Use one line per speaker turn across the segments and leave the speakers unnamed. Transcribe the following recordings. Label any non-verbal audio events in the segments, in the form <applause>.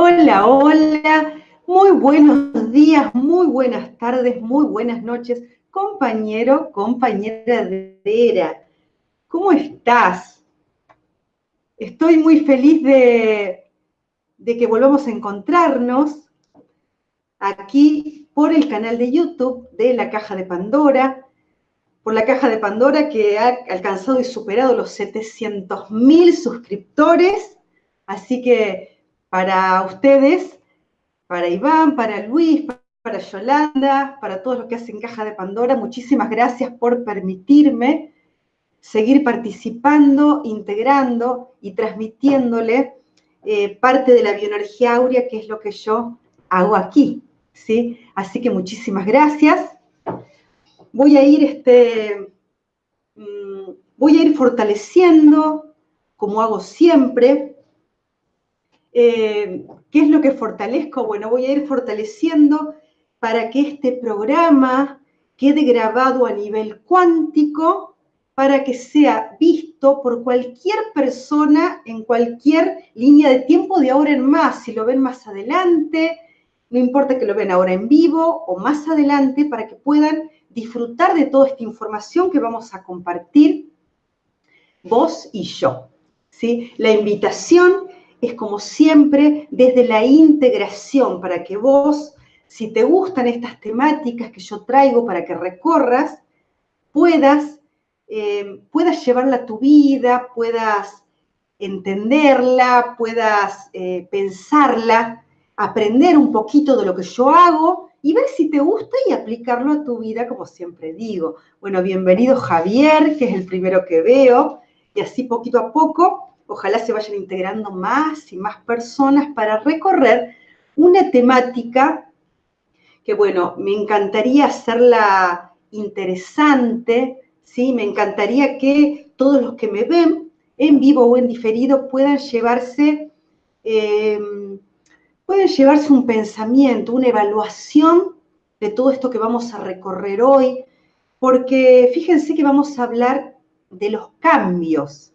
Hola, hola, muy buenos días, muy buenas tardes, muy buenas noches, compañero, compañera de Vera. ¿Cómo estás? Estoy muy feliz de, de que volvamos a encontrarnos aquí por el canal de YouTube de La Caja de Pandora, por la Caja de Pandora que ha alcanzado y superado los 700.000 suscriptores, así que para ustedes, para Iván, para Luis, para Yolanda, para todos los que hacen Caja de Pandora, muchísimas gracias por permitirme seguir participando, integrando y transmitiéndole eh, parte de la bioenergía áurea, que es lo que yo hago aquí. ¿sí? Así que muchísimas gracias. Voy a ir, este, mm, voy a ir fortaleciendo, como hago siempre. Eh, ¿Qué es lo que fortalezco? Bueno, voy a ir fortaleciendo para que este programa quede grabado a nivel cuántico para que sea visto por cualquier persona en cualquier línea de tiempo de ahora en más, si lo ven más adelante, no importa que lo vean ahora en vivo o más adelante, para que puedan disfrutar de toda esta información que vamos a compartir vos y yo. ¿sí? La invitación es como siempre desde la integración, para que vos, si te gustan estas temáticas que yo traigo para que recorras, puedas eh, puedas llevarla a tu vida, puedas entenderla, puedas eh, pensarla, aprender un poquito de lo que yo hago y ver si te gusta y aplicarlo a tu vida, como siempre digo. Bueno, bienvenido Javier, que es el primero que veo, y así poquito a poco, ojalá se vayan integrando más y más personas para recorrer una temática que, bueno, me encantaría hacerla interesante, ¿sí? Me encantaría que todos los que me ven, en vivo o en diferido, puedan llevarse, em, llevarse un pensamiento, una evaluación de todo esto que vamos a recorrer hoy, porque fíjense que vamos a hablar de los cambios,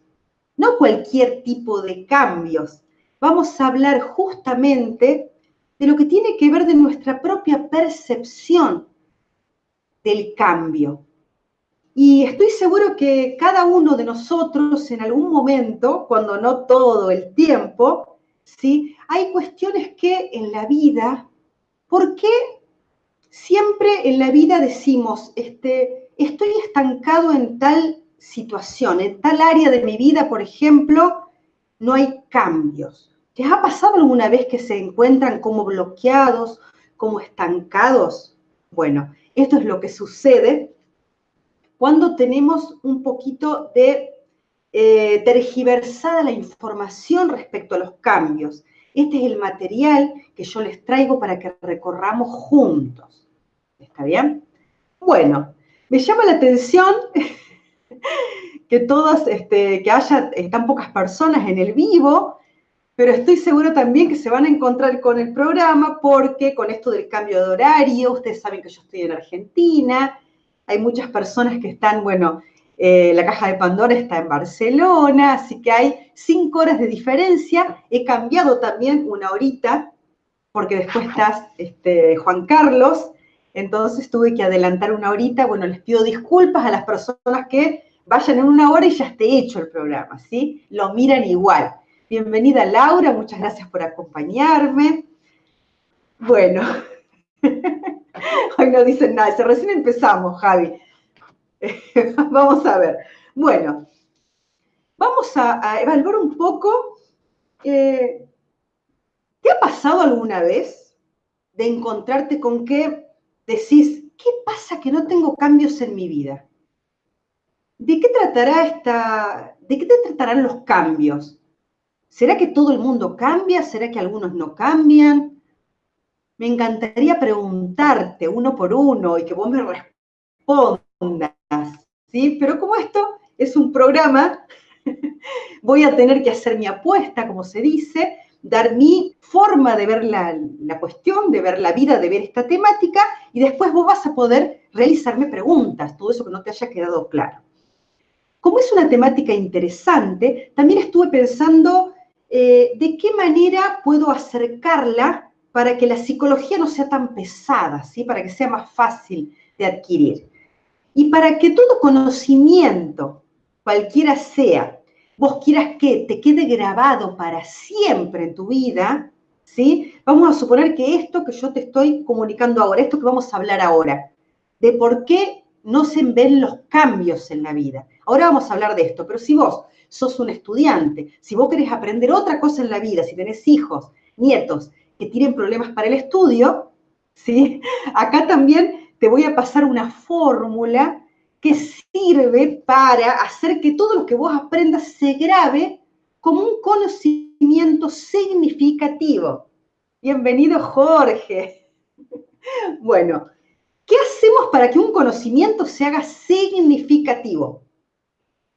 no cualquier tipo de cambios, vamos a hablar justamente de lo que tiene que ver de nuestra propia percepción del cambio. Y estoy seguro que cada uno de nosotros en algún momento, cuando no todo el tiempo, ¿sí? hay cuestiones que en la vida, ¿por qué siempre en la vida decimos, este, estoy estancado en tal situación, en tal área de mi vida, por ejemplo, no hay cambios? ¿Les ha pasado alguna vez que se encuentran como bloqueados, como estancados? Bueno, esto es lo que sucede cuando tenemos un poquito de eh, tergiversada la información respecto a los cambios. Este es el material que yo les traigo para que recorramos juntos. ¿Está bien? Bueno, me llama la atención que todas, este, que haya tan pocas personas en el vivo, pero estoy seguro también que se van a encontrar con el programa porque con esto del cambio de horario, ustedes saben que yo estoy en Argentina, hay muchas personas que están, bueno, eh, la caja de Pandora está en Barcelona, así que hay cinco horas de diferencia. He cambiado también una horita, porque después estás este, Juan Carlos, entonces tuve que adelantar una horita. Bueno, les pido disculpas a las personas que vayan en una hora y ya esté hecho el programa, ¿sí? Lo miran igual. Bienvenida Laura, muchas gracias por acompañarme. Bueno. <laughs> Hoy no dicen nada, recién empezamos, Javi. <laughs> vamos a ver. Bueno, vamos a, evaluar un poco. Eh, ¿Te ha pasado alguna vez de encontrarte con que decís, ¿qué pasa que no tengo cambios en mi vida? ¿De qué tratará esta, de qué te tratarán los cambios? ¿Será que todo el mundo cambia? ¿Será que algunos no cambian? me encantaría preguntarte uno por uno y que vos me respondas, ¿sí? Pero como esto es un programa, <laughs> voy a tener que hacer mi apuesta, como se dice, dar mi forma de ver la, la, cuestión, de ver la vida, de ver esta temática, y después vos vas a poder realizarme preguntas, todo eso que no te haya quedado claro. Como es una temática interesante, también estuve pensando eh, ¿de qué manera puedo acercarla para que la psicología no sea tan pesada, ¿sí? para que sea más fácil de adquirir? Y para que todo conocimiento, cualquiera sea, vos quieras que te quede grabado para siempre en tu vida, ¿sí? Vamos a suponer que esto que yo te estoy comunicando ahora, esto que vamos a hablar ahora, de por qué no se ven los cambios en la vida. Ahora vamos a hablar de esto, pero si vos sos un estudiante, si vos querés aprender otra cosa en la vida, si tenés hijos, nietos que tienen problemas para el estudio, ¿sí? Acá también te voy a pasar una fórmula que sirve para hacer que todo lo que vos aprendas se grabe como un conocimiento significativo. Bienvenido, Jorge. <laughs> Bueno, ¿qué hacemos para que un conocimiento se haga significativo?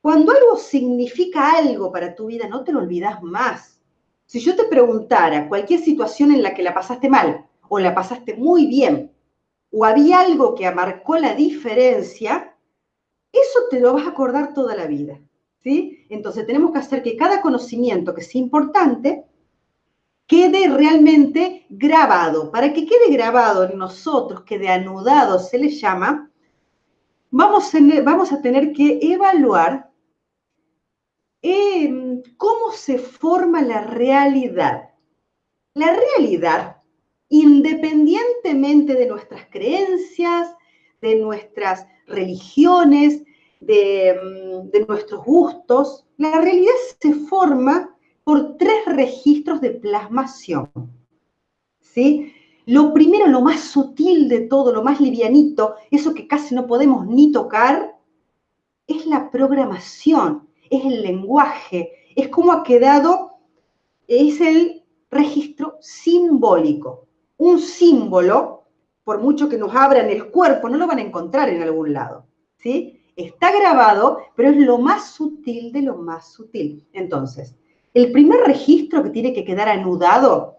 Cuando algo significa algo para tu vida, no te lo olvidas más. Si yo te preguntara cualquier situación en la que la pasaste mal o la pasaste muy bien, o había algo que marcó la diferencia, eso te lo vas a acordar toda la vida. ¿sí? Entonces tenemos que hacer que cada conocimiento que sea importante quede realmente grabado. Para que quede grabado en nosotros, quede anudado, se le llama, vamos a, tener que evaluar em, cómo se forma la realidad. La realidad, independientemente de nuestras creencias, de nuestras religiones, de, mm, de nuestros gustos, la realidad se forma por tres registros de plasmación. ¿Sí? Lo primero, lo más sutil de todo, lo más livianito, eso que casi no podemos ni tocar, es la programación, es el lenguaje, es cómo ha quedado, es el registro simbólico. Un símbolo, por mucho que nos abran el cuerpo, no lo van a encontrar en algún lado. ¿sí? Está grabado, pero es lo más sutil de lo más sutil. Entonces, el primer registro que tiene que quedar anudado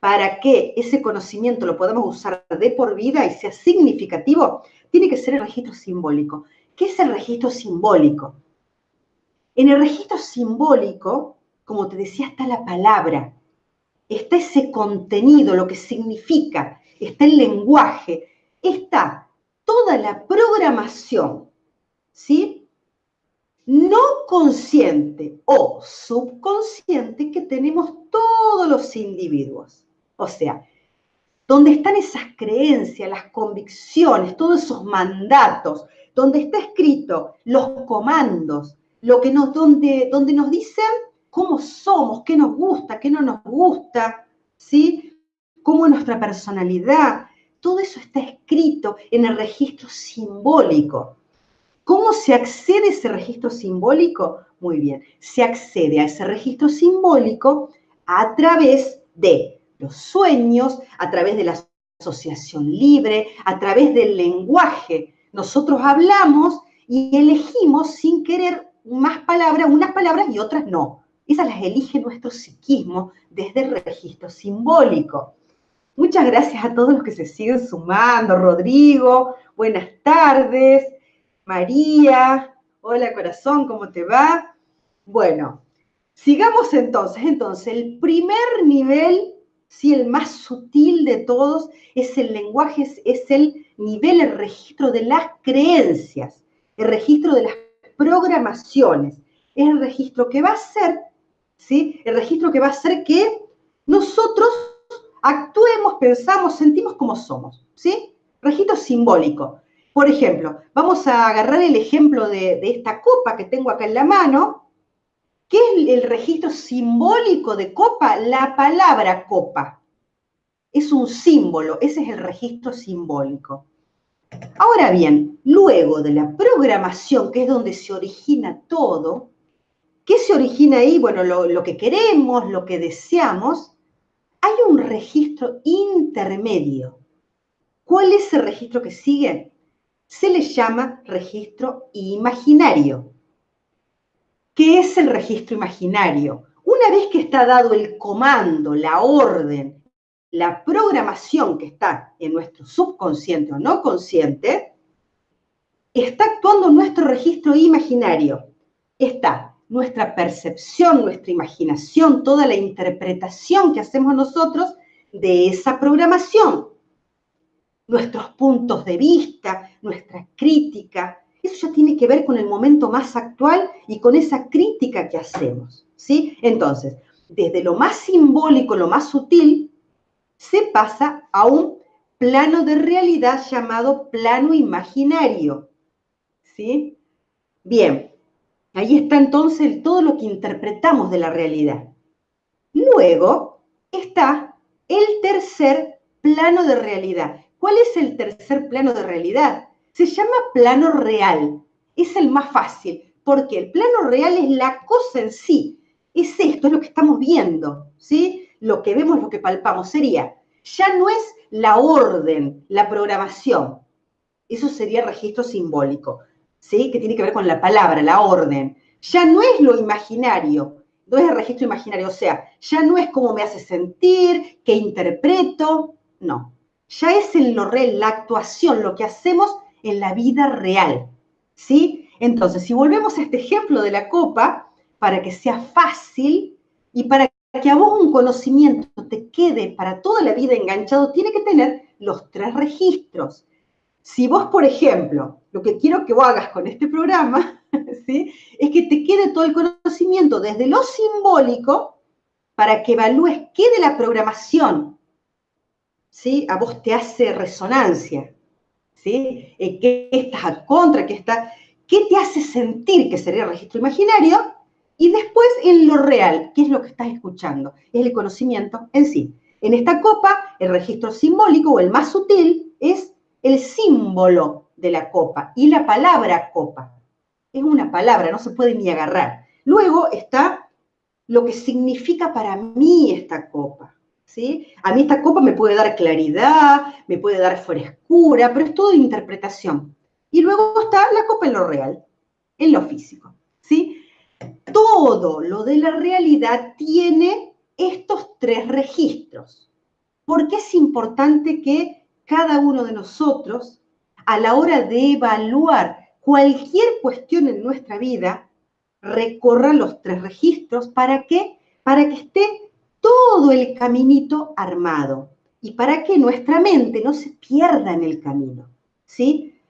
para que ese conocimiento lo podamos usar de por vida y sea significativo, tiene que ser el registro simbólico. ¿Qué es el registro simbólico? En el registro simbólico, como te decía, está la palabra, está ese contenido, lo que significa, está el lenguaje, está toda la programación, ¿sí? No consciente o subconsciente que tenemos todos los individuos. O sea, donde están esas creencias, las convicciones, todos esos mandatos, donde está escrito los comandos, lo que nos, donde, donde nos dicen cómo somos, qué nos gusta, qué no nos gusta, ¿sí? Cómo es nuestra personalidad. Todo eso está escrito en el registro simbólico. ¿Cómo se accede a ese registro simbólico? Muy bien, se accede a ese registro simbólico a través de los sueños, a través de la asociación libre, a través del lenguaje. Nosotros hablamos y elegimos sin querer más palabras, unas palabras y otras no. Esas las elige nuestro psiquismo desde el registro simbólico. Muchas gracias a todos los que se siguen sumando. Rodrigo, buenas tardes. María, hola corazón, ¿cómo te va? Bueno, sigamos entonces. Entonces, el primer nivel, sí, el más sutil de todos, es el lenguaje, es, el nivel, el registro de las creencias, el registro de las programaciones. Es el registro que va a ser, ¿sí? El registro que va a hacer que nosotros actuemos, pensamos, sentimos como somos, ¿sí? Registro simbólico. Por ejemplo, vamos a agarrar el ejemplo de, esta copa que tengo acá en la mano. ¿Qué es el registro simbólico de copa? La palabra copa. Es un símbolo, ese es el registro simbólico. Ahora bien, luego de la programación, que es donde se origina todo, ¿qué se origina ahí? Bueno, lo, que queremos, lo que deseamos, hay un registro intermedio. ¿Cuál es el registro que sigue? Se le llama registro imaginario. ¿Qué es el registro imaginario? Una vez que está dado el comando, la orden, la programación que está en nuestro subconsciente o no consciente, está actuando nuestro registro imaginario. Está nuestra percepción, nuestra imaginación, toda la interpretación que hacemos nosotros de esa programación. Nuestros puntos de vista, nuestra crítica, eso ya tiene que ver con el momento más actual y con esa crítica que hacemos, ¿sí? Entonces, desde lo más simbólico, lo más sutil, se pasa a un plano de realidad llamado plano imaginario, ¿sí? Bien, ahí está entonces todo lo que interpretamos de la realidad. Luego está el tercer plano de realidad. ¿Cuál es el tercer plano de realidad? Se llama plano real. Es el más fácil, porque el plano real es la cosa en sí. Es esto, es lo que estamos viendo, ¿sí? Lo que vemos, lo que palpamos. Sería, ya no es la orden, la programación. Eso sería registro simbólico, ¿sí? Que tiene que ver con la palabra, la orden. Ya no es lo imaginario, no es el registro imaginario, o sea, ya no es cómo me hace sentir, qué interpreto, no. Ya es en lo real, la actuación, lo que hacemos en la vida real. ¿Sí? Entonces, si volvemos a este ejemplo de la copa, para que sea fácil y para que a vos un conocimiento te quede para toda la vida enganchado, tiene que tener los tres registros. Si vos, por ejemplo, lo que quiero que vos hagas con este programa, <laughs> ¿sí? es que te quede todo el conocimiento desde lo simbólico para que evalúes qué de la programación ¿sí? a vos te hace resonancia. ¿sí? Eh, ¿Qué estás a contra? ¿Qué, está, ¿Qué te hace sentir que sería registro imaginario? Y después en lo real, ¿qué es lo que estás escuchando? Es el conocimiento en sí. En esta copa, el registro simbólico o el más sutil es el símbolo de la copa y la palabra copa. Es una palabra, no se puede ni agarrar. Luego está lo que significa para mí esta copa. A mí esta copa me puede dar claridad, me puede dar frescura, pero es todo interpretación. Y luego está la copa en lo real, en lo físico, ¿sí? Todo lo de la realidad tiene estos tres registros. Porque es importante que cada uno de nosotros, a la hora de evaluar cualquier cuestión en nuestra vida, recorra los tres registros para que para que esté todo el caminito armado y para que nuestra mente no se pierda en el camino, ¿sí?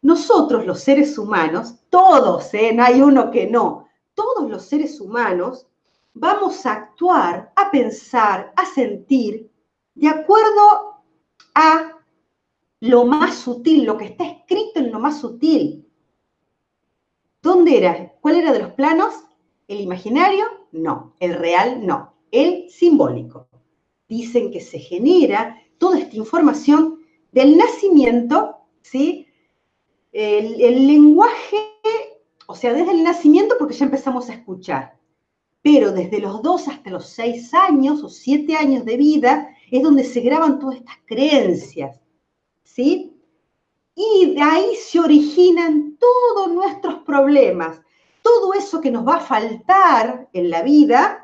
Nosotros los seres humanos, todos, ¿eh? no hay uno que no, todos los seres humanos vamos a actuar, a pensar, a sentir de acuerdo a lo más sutil, lo que está escrito en lo más sutil. ¿Dónde era? ¿Cuál era de los planos? ¿El imaginario? No. ¿El real? No el simbólico. Dicen que se genera toda esta información del nacimiento, ¿sí? El, lenguaje, o sea, desde el nacimiento porque ya empezamos a escuchar, pero desde los dos hasta los seis años o siete años de vida es donde se graban todas estas creencias, ¿sí? Y de ahí se originan todos nuestros problemas, todo eso que nos va a faltar en la vida,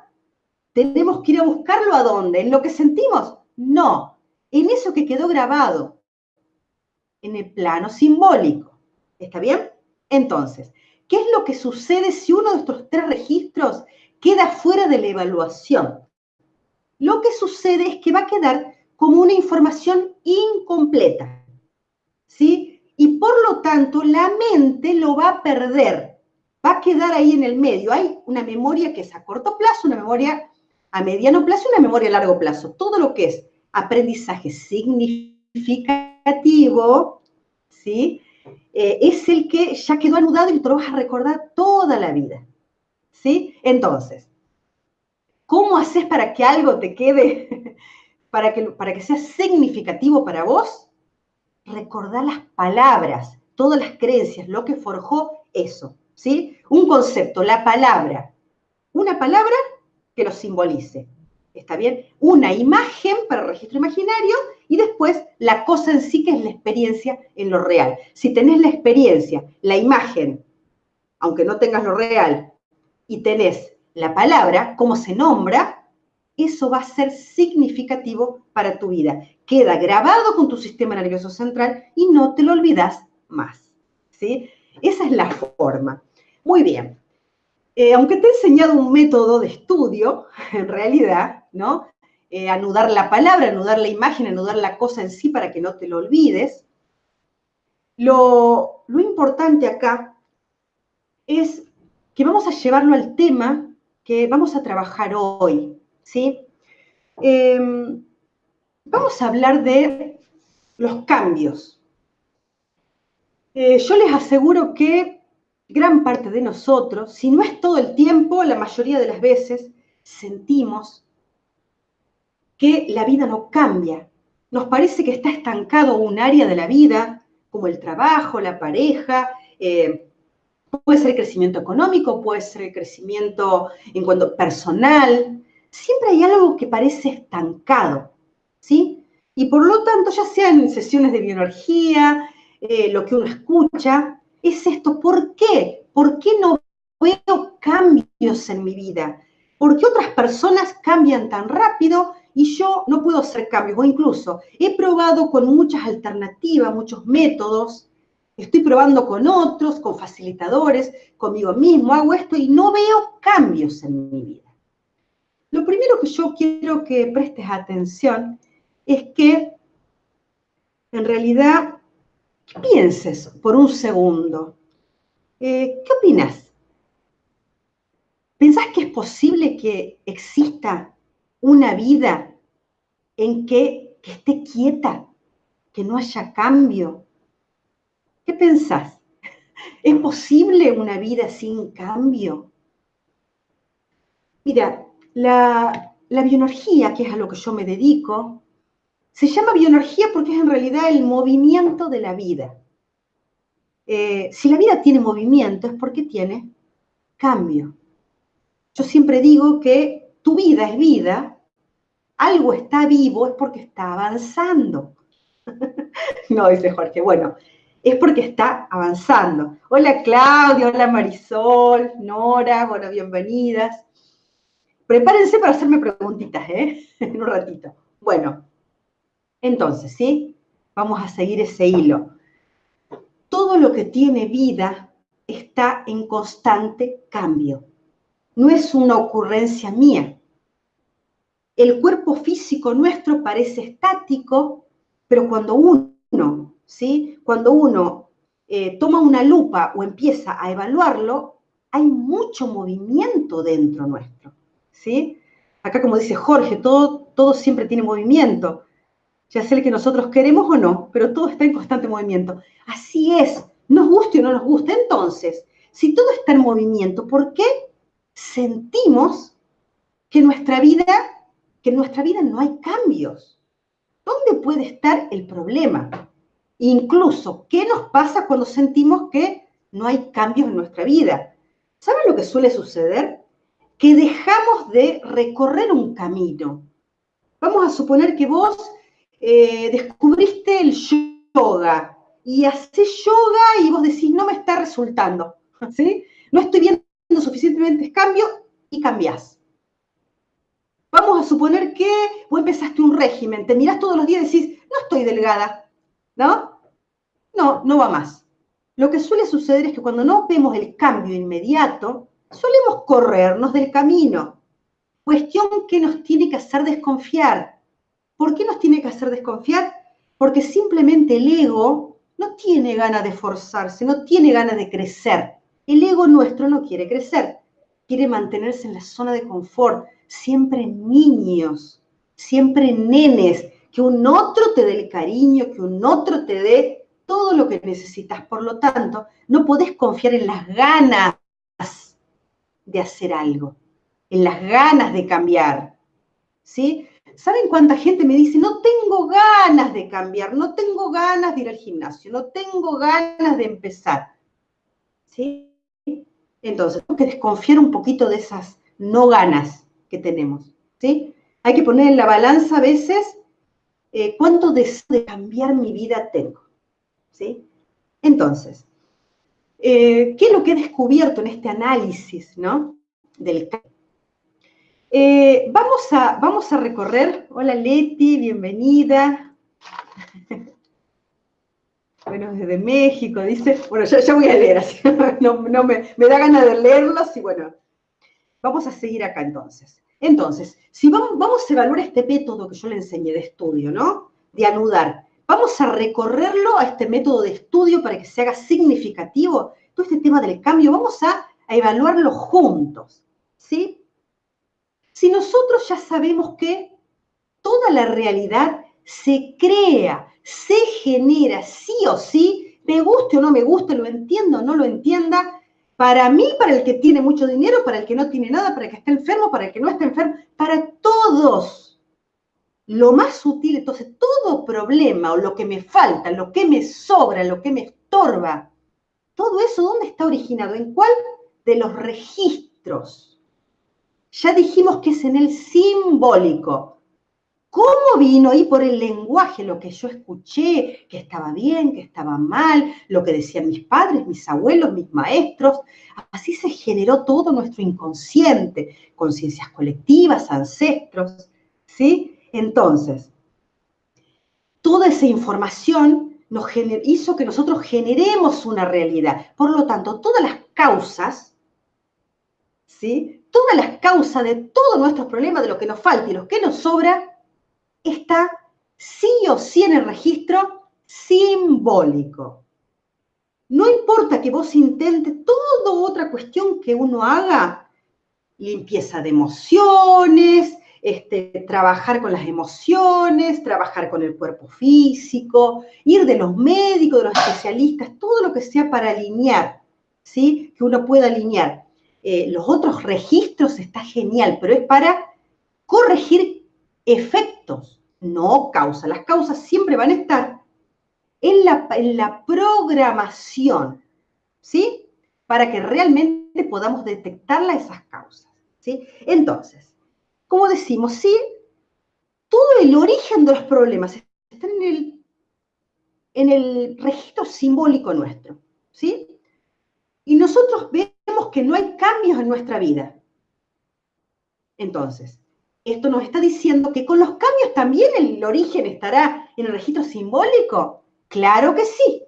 tenemos que ir a buscarlo a dónde, en lo que sentimos. No, en eso que quedó grabado, en el plano simbólico. ¿Está bien? Entonces, ¿qué es lo que sucede si uno de estos tres registros queda fuera de la evaluación? Lo que sucede es que va a quedar como una información incompleta. ¿Sí? Y por lo tanto, la mente lo va a perder. Va a quedar ahí en el medio. Hay una memoria que es a corto plazo, una memoria a mediano plazo y una memoria a largo plazo. Todo lo que es aprendizaje significativo, ¿sí? Eh, es el que ya quedó anudado y te lo vas a recordar toda la vida. ¿Sí? Entonces, ¿cómo haces para que algo te quede, <laughs> para que, para que sea significativo para vos? Recordar las palabras, todas las creencias, lo que forjó eso. ¿Sí? Un concepto, la palabra. Una palabra que lo simbolice. ¿Está bien? Una imagen para el registro imaginario y después la cosa en sí que es la experiencia en lo real. Si tenés la experiencia, la imagen, aunque no tengas lo real, y tenés la palabra, cómo se nombra, eso va a ser significativo para tu vida. Queda grabado con tu sistema nervioso central y no te lo olvidas más. ¿sí? Esa es la forma. Muy bien. Eh, aunque te he enseñado un método de estudio, <laughs> en realidad, ¿no? Eh, anudar la palabra, anudar la imagen, anudar la cosa en sí para que no te lo olvides, lo, importante acá es que vamos a llevarlo al tema que vamos a trabajar hoy, ¿sí? Em, vamos a hablar de los cambios. Eh, yo les aseguro que gran parte de nosotros, si no es todo el tiempo, la mayoría de las veces, sentimos que la vida no cambia. Nos parece que está estancado un área de la vida, como el trabajo, la pareja, eh, puede ser el crecimiento económico, puede ser el crecimiento en cuanto personal. Siempre hay algo que parece estancado, ¿sí? Y por lo tanto, ya sea en sesiones de bioenergía, eh, lo que uno escucha, es esto. ¿Por qué? ¿Por qué no veo cambios en mi vida? ¿Por qué otras personas cambian tan rápido y yo no puedo hacer cambios? O incluso he probado con muchas alternativas, muchos métodos, estoy probando con otros, con facilitadores, conmigo mismo, hago esto y no veo cambios en mi vida. Lo primero que yo quiero que prestes atención es que en realidad pienses por un segundo. Eh, ¿Qué opinas? ¿Pensás que es posible que exista una vida en que, que esté quieta, que no haya cambio? ¿Qué pensás? ¿Es posible una vida sin cambio? Mira, la, la bioenergía, que es a lo que yo me dedico, se llama bioenergía porque es en realidad el movimiento de la vida. Eh, si la vida tiene movimiento es porque tiene cambio. Yo siempre digo que tu vida es vida, algo está vivo es porque está avanzando. <laughs> no, dice Jorge, bueno, es porque está avanzando. Hola Claudia, hola Marisol, Nora, bueno, bienvenidas. Prepárense para hacerme preguntitas, ¿eh? <laughs> en un ratito. Bueno, entonces, ¿sí? Vamos a seguir ese hilo. Todo lo que tiene vida está en constante cambio. No es una ocurrencia mía. El cuerpo físico nuestro parece estático, pero cuando uno, ¿sí? Cuando uno eh, toma una lupa o empieza a evaluarlo, hay mucho movimiento dentro nuestro, ¿sí? Acá como dice Jorge, todo, todo siempre tiene movimiento ya sea el que nosotros queremos o no, pero todo está en constante movimiento. Así es, nos guste o no nos guste. Entonces, si todo está en movimiento, ¿por qué sentimos que nuestra vida, que en nuestra vida no hay cambios? ¿Dónde puede estar el problema? Incluso, ¿qué nos pasa cuando sentimos que no hay cambios en nuestra vida? ¿Saben lo que suele suceder? Que dejamos de recorrer un camino. Vamos a suponer que vos eh, descubriste el yoga y haces yoga y vos decís, no me está resultando, <laughs> ¿sí? No estoy viendo suficientemente cambio y cambiás. Vamos a suponer que vos empezaste un régimen, te mirás todos los días y decís, no estoy delgada, ¿no? No, no va más. Lo que suele suceder es que cuando no vemos el cambio inmediato, solemos corrernos del camino. Cuestión que nos tiene que hacer desconfiar. ¿Por qué nos tiene que hacer desconfiar? Porque simplemente el ego no tiene ganas de forzarse, no tiene ganas de crecer. El ego nuestro no quiere crecer, quiere mantenerse en la zona de confort, siempre niños, siempre nenes, que un otro te dé el cariño, que un otro te dé todo lo que necesitas. Por lo tanto, no podés confiar en las ganas de hacer algo, en las ganas de cambiar. ¿Sí? ¿Saben cuánta gente me dice, no tengo ganas de cambiar, no tengo ganas de ir al gimnasio, no tengo ganas de empezar? ¿Sí? Entonces, tengo que desconfiar un poquito de esas no ganas que tenemos. ¿Sí? Hay que poner en la balanza a veces eh, cuánto deseo de cambiar mi vida tengo. ¿Sí? Entonces, eh, ¿qué es lo que he descubierto en este análisis ¿no? del cambio? Eh, vamos, a, vamos a recorrer. Hola Leti, bienvenida. <laughs> Bueno, desde México, dice. Bueno, ya, voy a leer, así <laughs> no, me, da ganas de leerlos y bueno, Vamos a seguir acá entonces. Entonces, si vamos, vamos a evaluar este método que yo le enseñé de estudio, ¿no? De anudar. Vamos a recorrerlo a este método de estudio para que se haga significativo. Todo este tema del cambio, vamos a, a evaluarlo juntos, ¿sí? Si nosotros ya sabemos que toda la realidad se crea, se genera sí o sí, me guste o no me guste, lo entiendo o no lo entienda, para mí, para el que tiene mucho dinero, para el que no tiene nada, para el que está enfermo, para el que no está enfermo, para todos. Lo más sutil, entonces, todo problema o lo que me falta, lo que me sobra, lo que me estorba, todo eso, ¿dónde está originado? ¿En cuál? De los registros. Ya dijimos que es en el simbólico. ¿Cómo vino ahí por el lenguaje lo que yo escuché, que estaba bien, que estaba mal, lo que decían mis padres, mis abuelos, mis maestros? Así se generó todo nuestro inconsciente, conciencias colectivas, ancestros, ¿sí? Entonces, toda esa información nos hizo que nosotros generemos una realidad. Por lo tanto, todas las causas, ¿sí? Todas las causas de todos nuestros problemas, de lo que nos falta y lo que nos sobra, está sí o sí en el registro simbólico. No importa que vos intentes toda otra cuestión que uno haga, limpieza de emociones, este, trabajar con las emociones, trabajar con el cuerpo físico, ir de los médicos, de los especialistas, todo lo que sea para alinear, ¿sí? Que uno pueda alinear. Eh, los otros registros está genial, pero es para corregir efectos no causa. Las causas siempre van a estar en la, en la programación, ¿sí? Para que realmente podamos detectarla esas causas, ¿sí? Entonces, como decimos, sí, todo el origen de los problemas está en el, en el registro simbólico nuestro, ¿sí? Y nosotros vemos que no hay cambios en nuestra vida. Entonces, esto nos está diciendo que con los cambios también el origen estará en el registro simbólico. Claro que sí.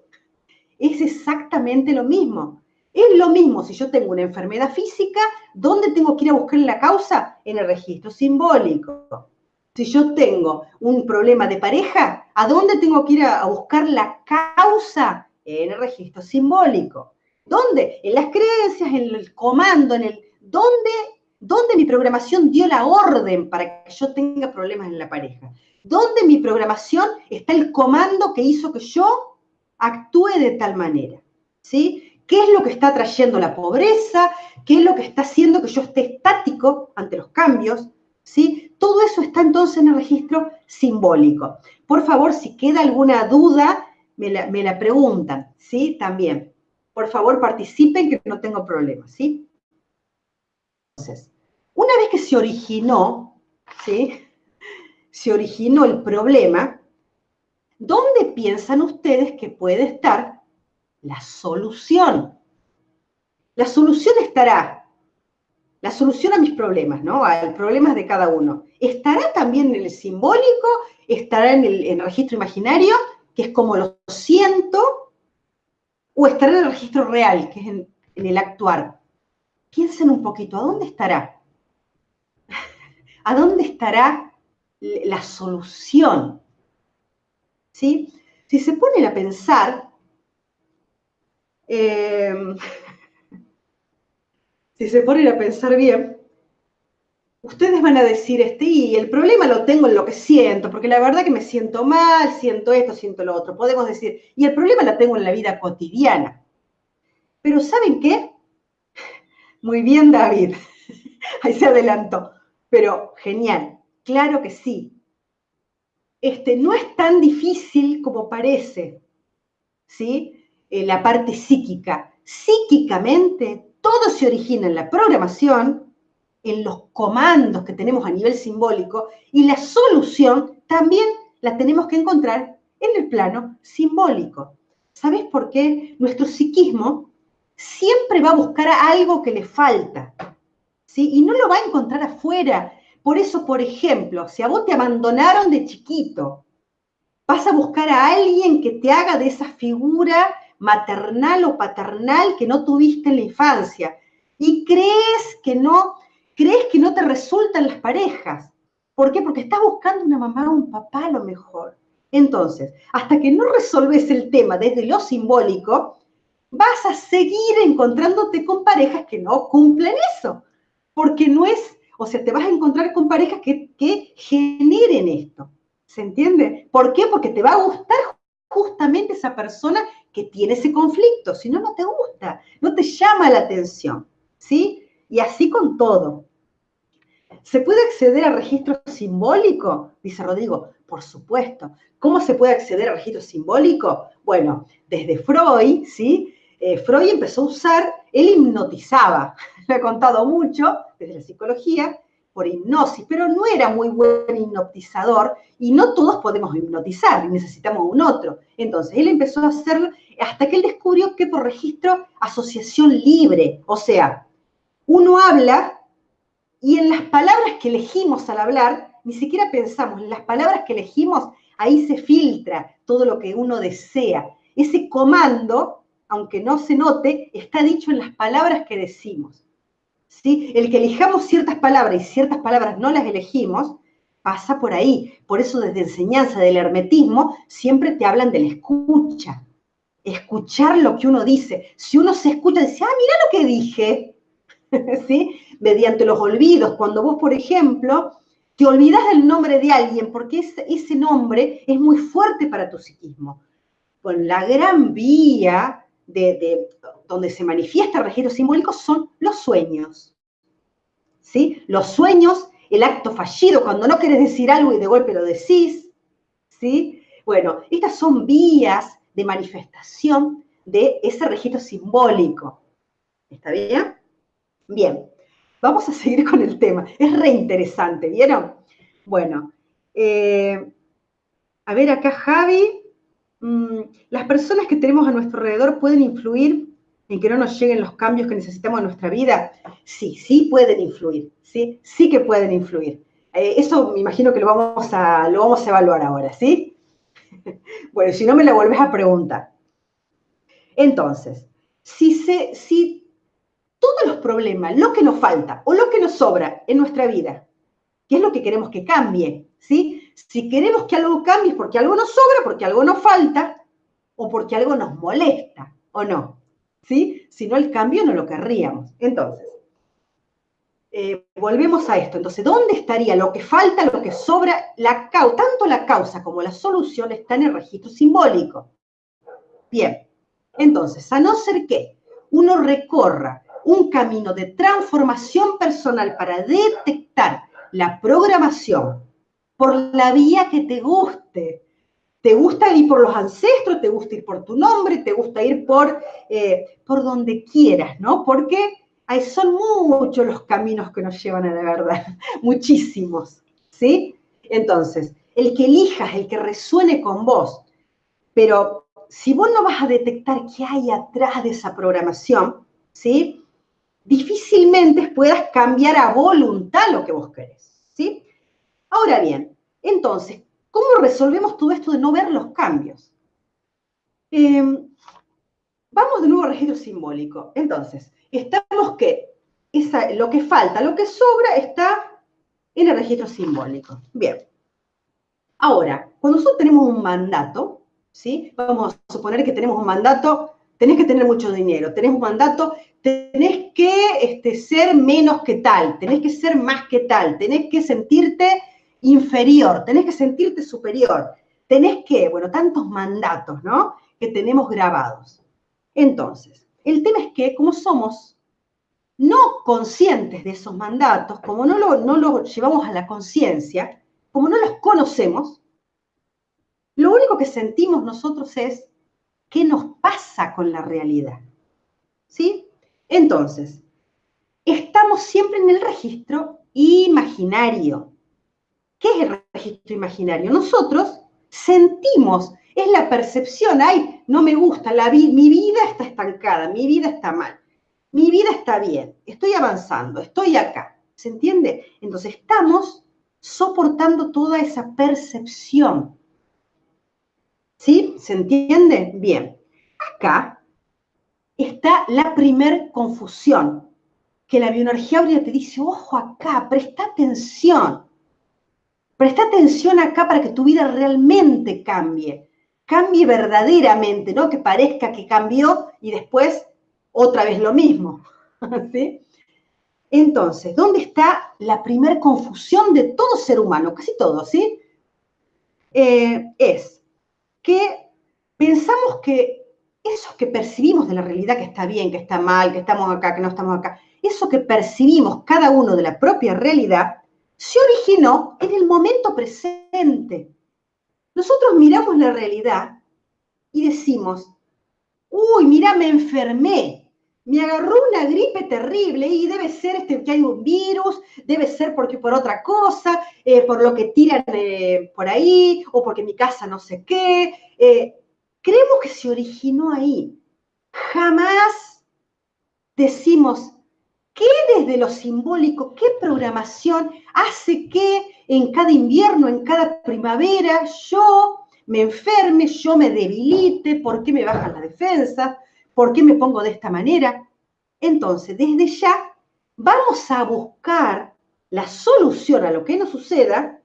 Es exactamente lo mismo. Es lo mismo si yo tengo una enfermedad física, ¿dónde tengo que ir a buscar la causa? En el registro simbólico. Si yo tengo un problema de pareja, ¿a dónde tengo que ir a buscar la causa? En el registro simbólico. ¿Dónde? En las creencias, en el comando, en el... ¿Dónde ¿Dónde mi programación dio la orden para que yo tenga problemas en la pareja? ¿Dónde mi programación está el comando que hizo que yo actúe de tal manera? ¿Sí? ¿Qué es lo que está trayendo la pobreza? ¿Qué es lo que está haciendo que yo esté estático ante los cambios? ¿Sí? Todo eso está entonces en el registro simbólico. Por favor, si queda alguna duda, me la, preguntan, ¿sí? También. Por favor, participen que no tengo problemas, ¿sí? Entonces, una vez que se originó, ¿sí? Se originó el problema, ¿dónde piensan ustedes que puede estar la solución? La solución estará, la solución a mis problemas, ¿no? A problemas de cada uno. ¿Estará también en el simbólico? ¿Estará en el, registro imaginario, que es como lo siento? ¿O estará en el registro real, que es en el actuar? Piensen un poquito, ¿a dónde estará? <laughs> ¿A dónde estará la solución? ¿Sí? Si se ponen a pensar, em, <laughs> si se ponen a pensar bien, ustedes van a decir, este, y el problema lo tengo en lo que siento, porque la verdad que me siento mal, siento esto, siento lo otro. Podemos decir, y el problema lo tengo en la vida cotidiana. Pero ¿saben qué? <laughs> Muy bien, David. <laughs> Ahí se adelantó. Pero genial, claro que sí. Este, no es tan difícil como parece, ¿sí? Eh, la parte psíquica. Psíquicamente, todo se origina en la programación, en los comandos que tenemos a nivel simbólico, y la solución también la tenemos que encontrar en el plano simbólico. ¿Sabes por qué? Nuestro psiquismo siempre va a buscar algo que le falta. Y no lo va a encontrar afuera. Por eso, por ejemplo, si a vos te abandonaron de chiquito, vas a buscar a alguien que te haga de esa figura maternal o paternal que no tuviste en la infancia. Y crees que no, crees que no te resultan las parejas. ¿Por qué? Porque estás buscando una mamá o un papá a lo mejor. Entonces, hasta que no resolves el tema desde lo simbólico, vas a seguir encontrándote con parejas que no cumplen eso. Porque no es, o sea, te vas a encontrar con parejas que, que generen esto. ¿Se entiende? ¿Por qué? Porque te va a gustar justamente esa persona que tiene ese conflicto. Si no, no te gusta, no te llama la atención. ¿Sí? Y así con todo. ¿Se puede acceder a registro simbólico? Dice Rodrigo. Por supuesto. ¿Cómo se puede acceder a registro simbólico? Bueno, desde Freud, ¿sí? Eh, Freud empezó a usar, él hipnotizaba, <laughs> lo he contado mucho desde la psicología, por hipnosis, pero no era muy buen hipnotizador y no todos podemos hipnotizar, necesitamos un otro. Entonces, él empezó a hacerlo hasta que él descubrió que por registro, asociación libre, o sea, uno habla y en las palabras que elegimos al hablar, ni siquiera pensamos, en las palabras que elegimos, ahí se filtra todo lo que uno desea. Ese comando, aunque no se note, está dicho en las palabras que decimos. ¿Sí? El que elijamos ciertas palabras y ciertas palabras no las elegimos, pasa por ahí. Por eso desde enseñanza del hermetismo siempre te hablan de la escucha. Escuchar lo que uno dice. Si uno se escucha, dice, ah, mira lo que dije, <laughs> ¿sí? Mediante los olvidos. Cuando vos, por ejemplo, te olvidas del nombre de alguien porque ese, nombre es muy fuerte para tu psiquismo. Con la gran vía de, donde se manifiesta el registro simbólico son los sueños. ¿Sí? Los sueños, el acto fallido, cuando no quieres decir algo y de golpe lo decís. ¿Sí? Bueno, estas son vías de manifestación de ese registro simbólico. ¿Está bien? Bien, vamos a <laughs> seguir con el tema. Es re interesante, ¿vieron? Bueno, eh, a ver acá Javi. Mm, las personas que tenemos a nuestro alrededor pueden influir en que no nos lleguen los cambios que necesitamos en nuestra vida. Sí, sí pueden influir, sí, sí que pueden influir. Eh, eso me imagino que lo vamos, a, lo vamos a evaluar ahora, ¿sí? <laughs> bueno, si no me lo vuelves a preguntar. Entonces, si, se, todos los problemas, lo que nos falta o lo que nos sobra en nuestra vida, ¿qué es lo que queremos que cambie, ¿sí? Si queremos que algo cambie es porque algo nos sobra, porque algo nos falta o porque algo nos molesta, ¿o no? ¿Sí? Si no, el cambio no lo querríamos. Entonces, eh, volvemos a esto. Entonces, ¿dónde estaría lo que falta, lo que sobra? La tanto la causa como la solución está en el registro simbólico. Bien, entonces, a no ser que uno recorra un camino de transformación personal para detectar la programación por la vía que te guste. ¿Te gusta ir por los ancestros? ¿Te gusta ir por tu nombre? ¿Te gusta ir por, eh, por donde quieras? ¿no? Porque hay, son muchos los caminos que nos llevan a la verdad, <laughs> muchísimos. ¿Sí? Entonces, el que elijas, el que resuene con vos, pero si vos no vas a detectar qué hay atrás de esa programación, ¿sí? Difícilmente puedas cambiar a voluntad lo que vos querés, ¿sí? Ahora bien, entonces, ¿cómo resolvemos todo esto de no ver los cambios? Em, vamos de nuevo al registro simbólico. Entonces, estamos que lo que falta, lo que sobra está en el registro simbólico. Bien. Ahora, cuando nosotros tenemos un mandato, ¿sí? Vamos a suponer que tenemos un mandato, tenés que tener mucho dinero, tenés un mandato tenés que este, ser menos que tal, tenés que ser más que tal, tenés que sentirte inferior, tenés que sentirte superior, tenés que, bueno, tantos mandatos, ¿no? Que tenemos grabados. Entonces, el tema es que como somos no conscientes de esos mandatos, como no lo, no llevamos a la conciencia, como no los conocemos, lo único que sentimos nosotros es qué nos pasa con la realidad. ¿Sí? Entonces, estamos siempre en el registro imaginario. ¿Qué es el registro imaginario? Nosotros sentimos, es la percepción, ay, no me gusta, la mi vida está estancada, mi vida está mal, mi vida está bien, estoy avanzando, estoy acá. ¿Se entiende? Entonces estamos soportando toda esa percepción. ¿Sí? ¿Se entiende? Bien. Acá está la primer confusión, que la bioenergía te dice, ojo acá, presta atención. Presta atención acá para que tu vida realmente cambie. Cambie verdaderamente, no que parezca que cambió y después otra vez lo mismo. <laughs> ¿Sí? Entonces, ¿dónde está la primer confusión de todo ser humano? Casi todo, ¿sí? Eh, es que pensamos que eso que percibimos de la realidad, que está bien, que está mal, que estamos acá, que no estamos acá, eso que percibimos cada uno de la propia realidad, se originó en el momento presente. Nosotros miramos la realidad y decimos, uy, mira, me enfermé, me agarró una gripe terrible y debe ser este, que hay un virus, debe ser porque por otra cosa, eh, por lo que tiran eh, por ahí, o porque mi casa no sé qué. Eh, creemos que se originó ahí. Jamás decimos, ¿qué desde lo simbólico, qué programación hace que en cada invierno, en cada primavera, yo me enferme, yo me debilite, por qué me bajan las defensas, por qué me pongo de esta manera? Entonces, desde ya, vamos a buscar la solución a lo que nos suceda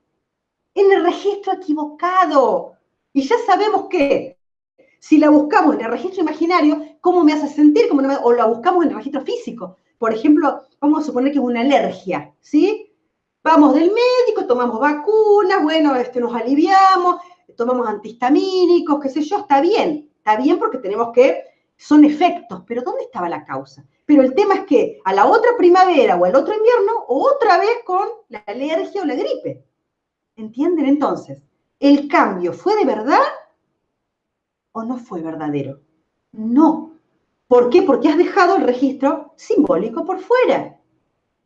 en el registro equivocado. Y ya sabemos que si la buscamos en el registro imaginario, ¿cómo me hace sentir? ¿Cómo o la buscamos en el registro físico. Por ejemplo, vamos a suponer que es una alergia, ¿sí? Vamos del médico, tomamos vacunas, bueno, este, nos aliviamos, tomamos antihistamínicos, qué sé yo, está bien, está bien porque tenemos que, son efectos, pero ¿dónde estaba la causa? Pero el tema es que a la otra primavera o al otro invierno, otra vez con la alergia o la gripe. ¿Entienden entonces? ¿El cambio fue de verdad o no fue verdadero? No. ¿Por qué? Porque has dejado el registro simbólico por fuera.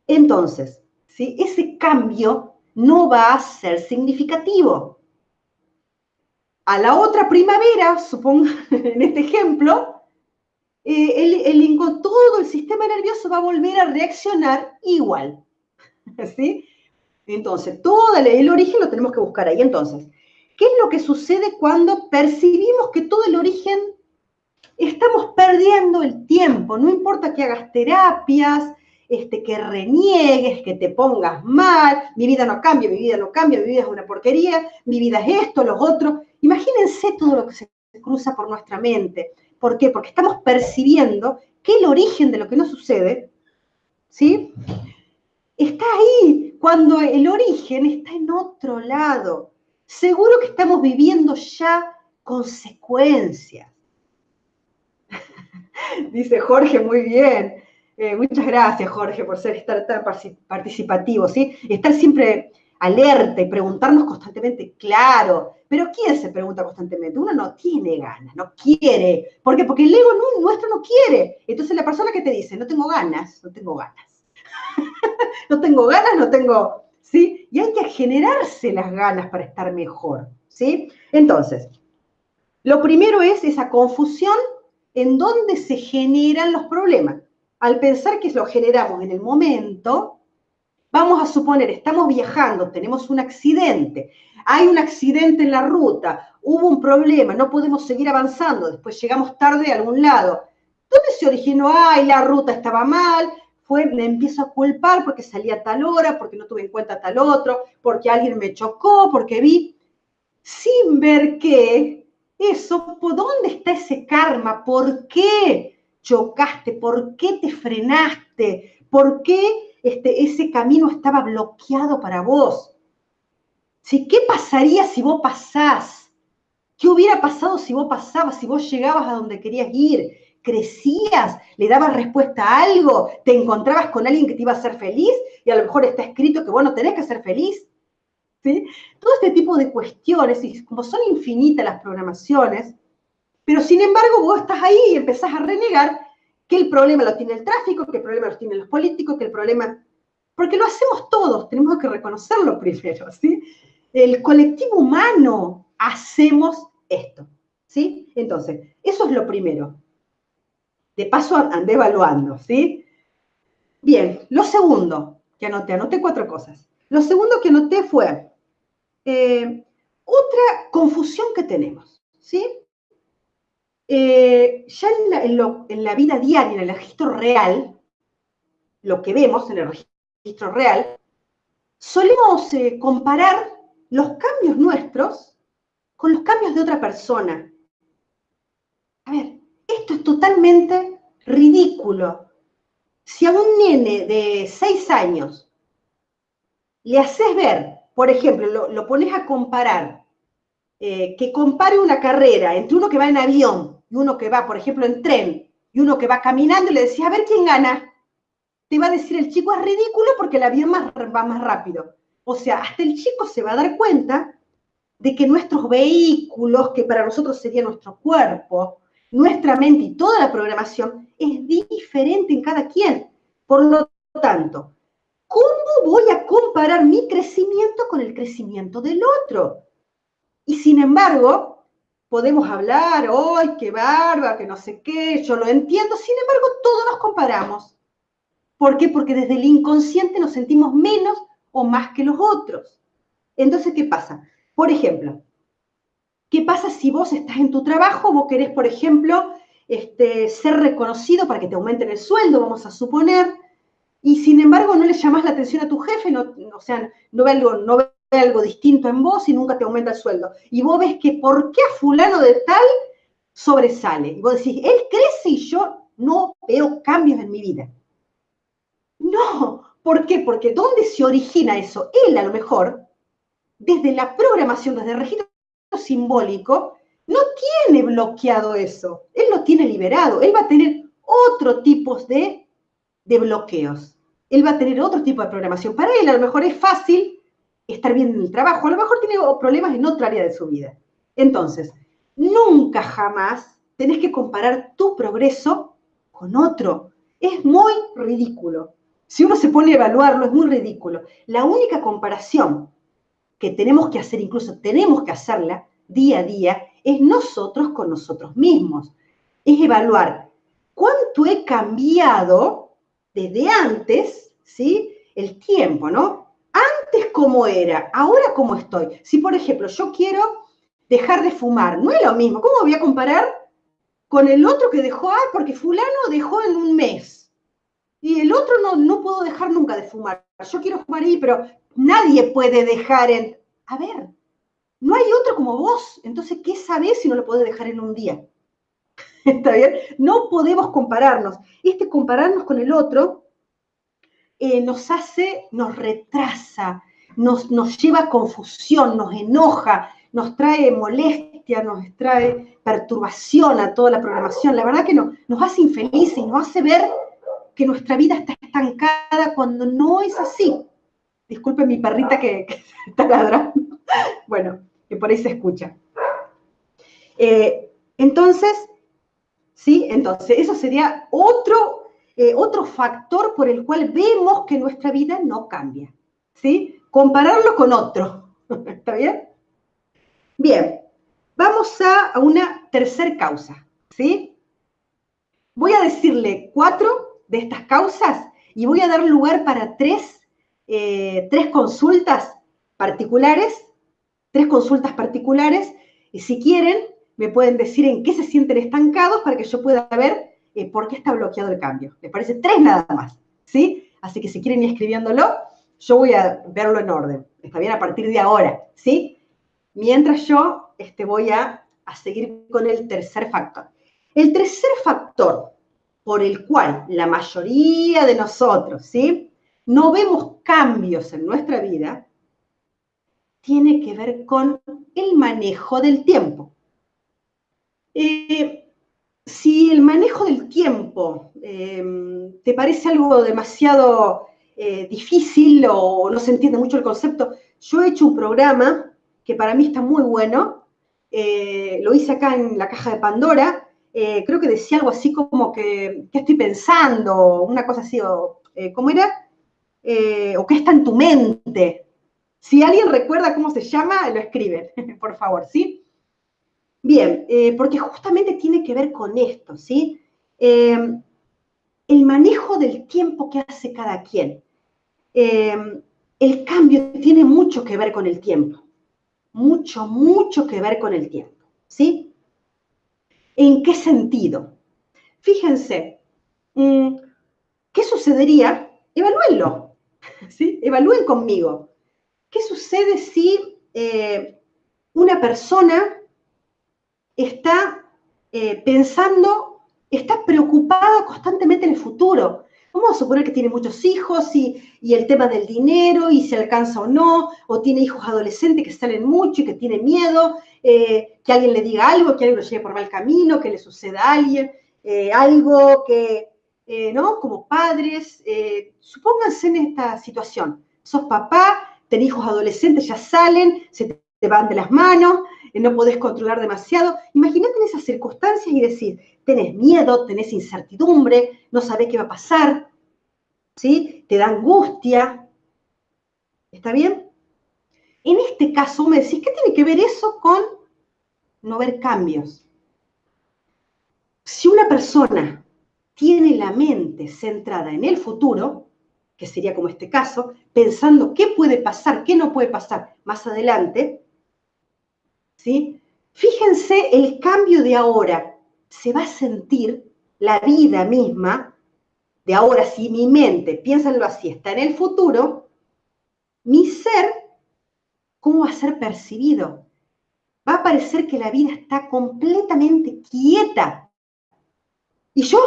Entonces, ¿sí? ese cambio no va a ser significativo. A la otra primavera, supongo, <laughs> en este ejemplo, eh, el, todo el sistema nervioso va a volver a reaccionar igual. <laughs> ¿Sí? Entonces, todo el origen lo tenemos que buscar ahí. Entonces, ¿qué es lo que sucede cuando percibimos que todo el origen estamos perdiendo el tiempo, no importa que hagas terapias, este, que reniegues, que te pongas mal, mi vida no cambia, mi vida no cambia, mi vida es una porquería, mi vida es esto, los otros. Imagínense todo lo que se cruza por nuestra mente. ¿Por qué? Porque estamos percibiendo que el origen de lo que nos sucede, ¿sí? Está ahí, cuando el origen está en otro lado. Seguro que estamos viviendo ya consecuencias. <laughs> Dice Jorge, muy bien. Eh, muchas gracias, Jorge, por ser estar tan participativo, ¿sí? Estar siempre alerta y preguntarnos constantemente, claro. Pero ¿quién se pregunta constantemente? Uno no tiene ganas, no quiere. ¿Por qué? Porque el ego nuestro no quiere. Entonces la persona que te dice, no tengo ganas, no tengo ganas. <laughs> no tengo ganas, no tengo, ¿sí? Y hay que generarse las ganas para estar mejor, ¿sí? Entonces, lo primero es esa confusión en dónde se generan los problemas. Al pensar que lo generamos en el momento, vamos a suponer, estamos viajando, tenemos un accidente, hay un accidente en la ruta, hubo un problema, no podemos seguir avanzando, después llegamos tarde a algún lado. ¿Dónde se originó? Ay, la ruta estaba mal, fue, me empiezo a culpar porque salí a tal hora, porque no tuve en cuenta tal otro, porque alguien me chocó, porque vi, sin ver que eso, ¿por dónde está ese karma? ¿Por qué chocaste? ¿Por qué te frenaste? ¿Por qué este, ese camino estaba bloqueado para vos? ¿Sí? ¿Qué pasaría si vos pasás? ¿Qué hubiera pasado si vos pasabas, si vos llegabas a donde querías ir? ¿Crecías? ¿Le dabas respuesta a algo? ¿Te encontrabas con alguien que te iba a hacer feliz? Y a lo mejor está escrito que vos no tenés que ser feliz. Todo este tipo de cuestiones, y como son infinitas las programaciones, pero sin embargo vos estás ahí y empezás a renegar que el problema lo tiene el tráfico, que el problema lo tienen los políticos, que el problema... Porque lo hacemos todos, tenemos que reconocerlo primero, ¿sí? El colectivo humano hacemos esto, ¿sí? Entonces, eso es lo primero. De paso andé evaluando, ¿sí? Bien, lo segundo que anoté, anoté cuatro cosas. Lo segundo que anoté fue eh, otra confusión que tenemos, ¿sí? Eh, ya en la, vida diaria, en el registro real, lo que vemos en el registro real, solemos eh, comparar los cambios nuestros con los cambios de otra persona. A ver, esto es totalmente ridículo. Si a un nene de seis años le haces ver, por ejemplo, lo, pones a comparar, eh, que compare una carrera entre uno que va en avión y uno que va, por ejemplo, en tren y uno que va caminando y le decís, a ver quién gana, te va a decir el chico es ridículo porque el avión va más rápido. O sea, hasta el chico se va a dar cuenta de que nuestros vehículos, que para nosotros sería nuestro cuerpo, nuestra mente y toda la programación, es diferente en cada quien. Por lo tanto, ¿cómo voy a comparar mi crecimiento con el crecimiento del otro? Y sin embargo, podemos hablar, ¡ay, qué barba, que no sé qué! Yo lo entiendo, sin embargo, todos nos comparamos. ¿Por qué? Porque desde el inconsciente nos sentimos menos o más que los otros. Entonces, ¿qué pasa? Por ejemplo, ¿qué pasa si vos estás en tu trabajo, vos querés, por ejemplo, este, ser reconocido para que te aumenten el sueldo, vamos a suponer, y sin embargo no le llamas la atención a tu jefe, no, o sea, no ve, algo, algo distinto en vos y nunca te aumenta el sueldo. Y vos ves que por qué a fulano de tal sobresale. Y vos decís, él crece y yo no veo cambios en mi vida. No, ¿por qué? Porque ¿dónde se origina eso? Él a lo mejor, desde la programación, desde el registro simbólico, no tiene bloqueado eso. Él lo tiene liberado. Él va a tener otro tipo de, de bloqueos. Él va a tener otro tipo de programación. Para él a lo mejor es fácil estar bien en el trabajo. A lo mejor tiene problemas en otra área de su vida. Entonces, nunca jamás tenés que comparar tu progreso con otro. Es muy ridículo. Si uno se pone a evaluarlo, es muy ridículo. La única comparación que tenemos que hacer, incluso tenemos que hacerla día a día, es nosotros con nosotros mismos. Es evaluar cuánto he cambiado desde antes, ¿sí? El tiempo, ¿no? Cómo era, ahora cómo estoy. Si, por ejemplo, yo quiero dejar de fumar, no es lo mismo. ¿Cómo voy a comparar con el otro que dejó, porque fulano dejó en un mes? Y el otro no, no puedo dejar nunca de fumar. Yo quiero fumar ahí, pero nadie puede dejar en... A ver, no hay otro como vos. Entonces, ¿qué sabés si no lo podés dejar en un día? <laughs> ¿Está bien? No podemos compararnos. Este compararnos con el otro eh, nos hace, nos retrasa, nos, nos lleva a confusión, nos enoja, nos trae molestia, nos trae perturbación a toda la programación. La verdad que no, nos hace infelices y nos hace ver que nuestra vida está estancada cuando no es así. Disculpen mi perrita que, <laughs> está ladrando. Bueno, que por ahí se escucha. Eh, entonces, ¿sí? Entonces, eso sería otro, eh, otro factor por el cual vemos que nuestra vida no cambia, ¿sí? Compararlo con otro, <laughs> ¿está bien? Bien, vamos a, una tercer causa, ¿sí? Voy a decirle cuatro de estas causas y voy a dar lugar para tres, eh, tres consultas particulares, tres consultas particulares, y si quieren, me pueden decir en qué se sienten estancados para que yo pueda ver eh, por qué está bloqueado el cambio. Me parece tres nada más, ¿sí? Así que si quieren ir escribiéndolo, yo voy a verlo en orden. Está bien a partir de ahora, ¿sí? Mientras yo este, voy a, a seguir con el tercer factor. El tercer factor por el cual la mayoría de nosotros, ¿sí? No vemos cambios en nuestra vida, tiene que ver con el manejo del tiempo. Eh, si el manejo del tiempo eh, te parece algo demasiado eh, difícil o no se entiende mucho el concepto, yo he hecho un programa que para mí está muy bueno, lo hice acá en la caja de Pandora, eh, creo que decía algo así como que, ¿qué estoy pensando? Una cosa así, o, eh, ¿cómo era? Eh, o ¿qué está en tu mente? Si alguien recuerda cómo se llama, lo escribe, <laughs> por favor, ¿sí? Bien, porque justamente tiene que ver con esto, ¿sí? el manejo del tiempo que hace cada quien. El cambio tiene mucho que ver con el tiempo. Mucho, mucho que ver con el tiempo, ¿sí? ¿En qué sentido? Fíjense, mm, ¿qué sucedería evalúenlo, <laughs> ¿sí? Evalúen conmigo. ¿Qué sucede si eh, una persona está eh, pensando, está preocupada constantemente en el futuro? Vamos a suponer que tiene muchos hijos y, el tema del dinero y si alcanza o no, o tiene hijos adolescentes que salen mucho y que tiene miedo, eh, que alguien le diga algo, que alguien lo lleve por mal camino, que le suceda a alguien, eh, algo que, eh, ¿no? Como padres, supónganse en esta situación. Sos papá, tenés hijos adolescentes, ya salen, se te van de las manos, no podés controlar demasiado. Imagínate en esas circunstancias y decir, tenés miedo, tenés incertidumbre, no sabés qué va a pasar, ¿sí? Te da angustia. ¿Está bien? En este caso me decís, ¿qué tiene que ver eso con no ver cambios? Si una persona tiene la mente centrada en el futuro, que sería como este caso, pensando qué puede pasar, qué no puede pasar más adelante, ¿sí? Fíjense el cambio de ahora, se va a sentir la vida misma de ahora, si mi mente, piénsenlo así, está en el futuro, mi ser, ¿cómo va a ser percibido? Va a parecer que la vida está completamente quieta. Y yo,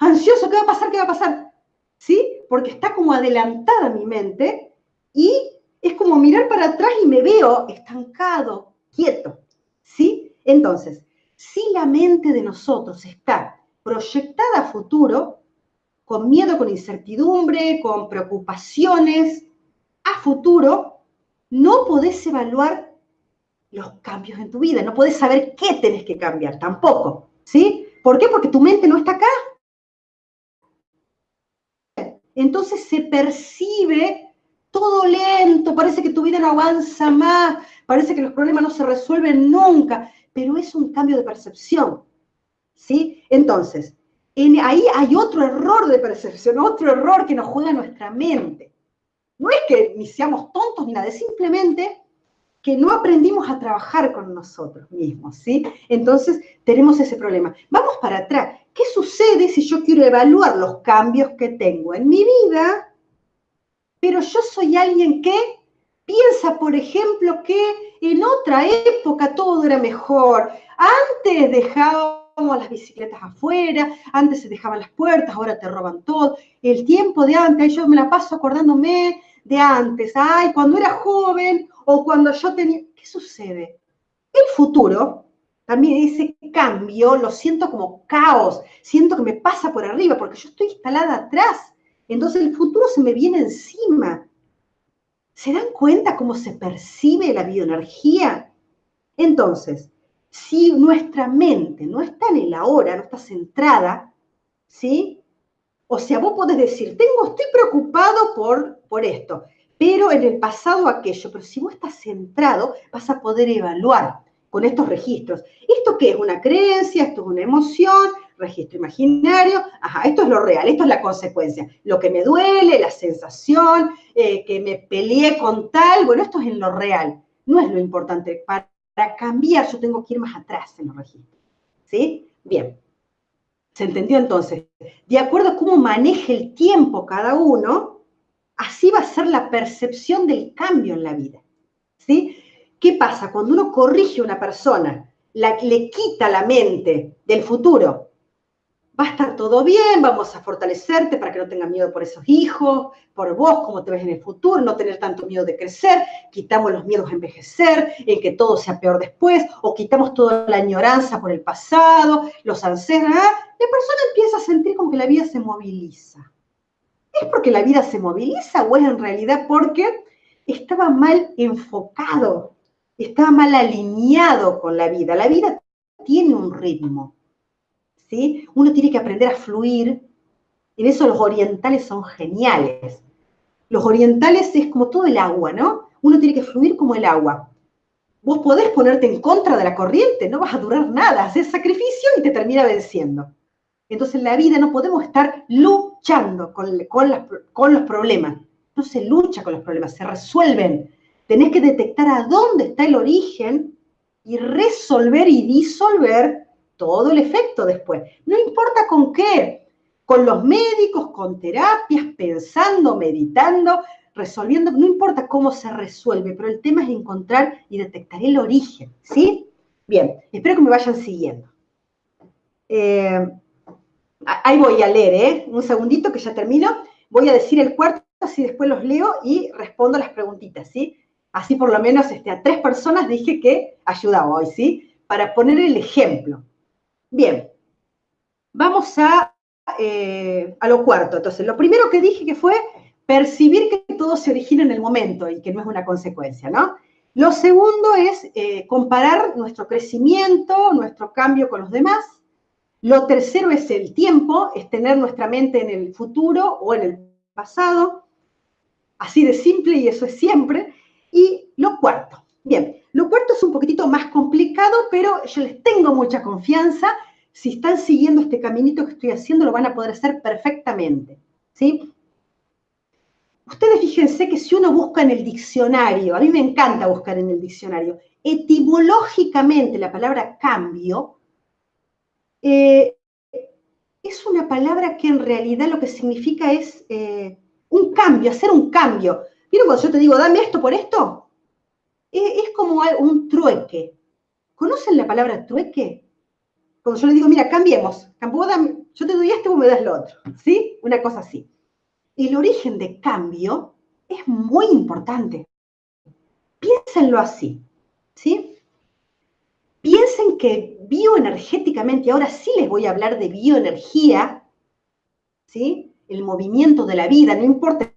ansioso, ¿qué va a pasar? ¿Qué va a pasar? ¿Sí? Porque está como adelantada mi mente y es como mirar para atrás y me veo estancado, quieto. ¿Sí? Entonces, si la mente de nosotros está proyectada a futuro, con miedo, con incertidumbre, con preocupaciones, a futuro, no podés evaluar los cambios en tu vida, no podés saber qué tenés que cambiar tampoco, ¿sí? ¿Por qué? Porque tu mente no está acá. Entonces se percibe todo lento, parece que tu vida no avanza más, parece que los problemas no se resuelven nunca pero es un cambio de percepción. ¿Sí? Entonces, ahí hay otro error de percepción, otro error que nos juega nuestra mente. No es que ni seamos tontos ni nada, es simplemente que no aprendimos a trabajar con nosotros mismos, ¿sí? Entonces, tenemos ese problema. Vamos para atrás. ¿Qué sucede si yo quiero evaluar los cambios que tengo en mi vida, pero yo soy alguien que piensa, por ejemplo, que en otra época todo era mejor. Antes dejábamos las bicicletas afuera, antes se dejaban las puertas, ahora te roban todo. El tiempo de antes, yo me la paso acordándome de antes. Ay, cuando era joven o cuando yo tenía... ¿Qué sucede? El futuro, también ese cambio, lo siento como caos, siento que me pasa por arriba porque yo estoy instalada atrás. Entonces el futuro se me viene encima. ¿Se dan cuenta cómo se percibe la bioenergía? Entonces, si nuestra mente no está en el ahora, no está centrada, ¿sí? O sea, vos podés decir, tengo, estoy preocupado por, por esto, pero en el pasado aquello, pero si vos estás centrado, vas a poder evaluar con estos registros. ¿Esto qué es? ¿Una creencia? ¿Esto es una emoción? Registro imaginario, ajá, esto es lo real, esto es la consecuencia. Lo que me duele, la sensación, eh, que me peleé con tal, bueno, esto es en lo real, no es lo importante. Para, cambiar yo tengo que ir más atrás en los registros. ¿Sí? Bien. ¿Se entendió entonces? De acuerdo a cómo maneje el tiempo cada uno, así va a ser la percepción del cambio en la vida. ¿Sí? ¿Qué pasa? Cuando uno corrige a una persona, le quita la mente del futuro va a estar todo bien, vamos a fortalecerte para que no tengas miedo por esos hijos, por vos, cómo te ves en el futuro, no tener tanto miedo de crecer, quitamos los miedos a envejecer, en que todo sea peor después, o quitamos toda la añoranza por el pasado, los ancestros, ¿ah? la persona empieza a sentir como que la vida se moviliza. ¿Es porque la vida se moviliza o es en realidad porque estaba mal enfocado, estaba mal alineado con la vida? La vida tiene un ritmo uno tiene que aprender a fluir. En eso los orientales son geniales. Los orientales es como todo el agua, ¿no? Uno tiene que fluir como el agua. Vos podés ponerte en contra de la corriente, no vas a durar nada, haces sacrificio y te termina venciendo. Entonces en la vida no podemos estar luchando con, con los problemas. No se lucha con los problemas, se resuelven. Tenés que detectar a dónde está el origen y resolver y disolver todo el efecto después. No importa con qué, con los médicos, con terapias, pensando, meditando, resolviendo, no importa cómo se resuelve, pero el tema es encontrar y detectar el origen, ¿sí? Bien, espero que me vayan siguiendo. Eh, ahí voy a leer, ¿eh? Un segundito que ya termino. Voy a decir el cuarto, así después los leo y respondo las preguntitas, ¿sí? Así por lo menos este, a tres personas dije que ayudaba hoy, ¿sí? Para poner el ejemplo. Bien, vamos a, eh, a lo cuarto. Entonces, lo primero que dije que fue percibir que todo se origina en el momento y que no es una consecuencia, ¿no? Lo segundo es eh, comparar nuestro crecimiento, nuestro cambio con los demás. Lo tercero es el tiempo, es tener nuestra mente en el futuro o en el pasado. Así de simple y eso es siempre. Y lo cuarto, bien, lo cuarto es un poquitito más complicado, pero yo les tengo mucha confianza. Si están siguiendo este caminito que estoy haciendo, lo van a poder hacer perfectamente. ¿sí? Ustedes fíjense que si uno busca en el diccionario, a mí me encanta buscar en el diccionario, etimológicamente la palabra cambio eh, es una palabra que en realidad lo que significa es eh, un cambio, hacer un cambio. ¿Vieron cuando yo te digo, dame esto por esto? Es, como un trueque. ¿Conocen la palabra trueque? Cuando yo le digo, mira, cambiemos, yo te doy esto, vos me das lo otro. ¿Sí? Una cosa así el origen de cambio es muy importante. Piénsenlo así, ¿sí? Piensen que bioenergéticamente, ahora sí les voy a hablar de bioenergía, ¿sí? El movimiento de la vida, no importa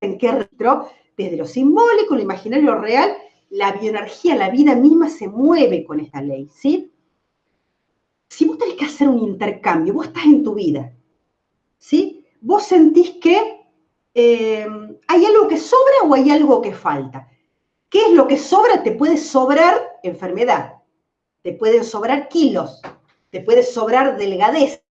en qué retro, desde lo simbólico, lo imaginario, lo real, la bioenergía, la vida misma se mueve con esta ley, ¿sí? Si vos tenés que hacer un intercambio, vos estás en tu vida, ¿sí? Vos sentís que eh, ¿hay algo que sobra o hay algo que falta? ¿Qué es lo que sobra? Te puede sobrar enfermedad, te pueden sobrar kilos, te puede sobrar delgadez,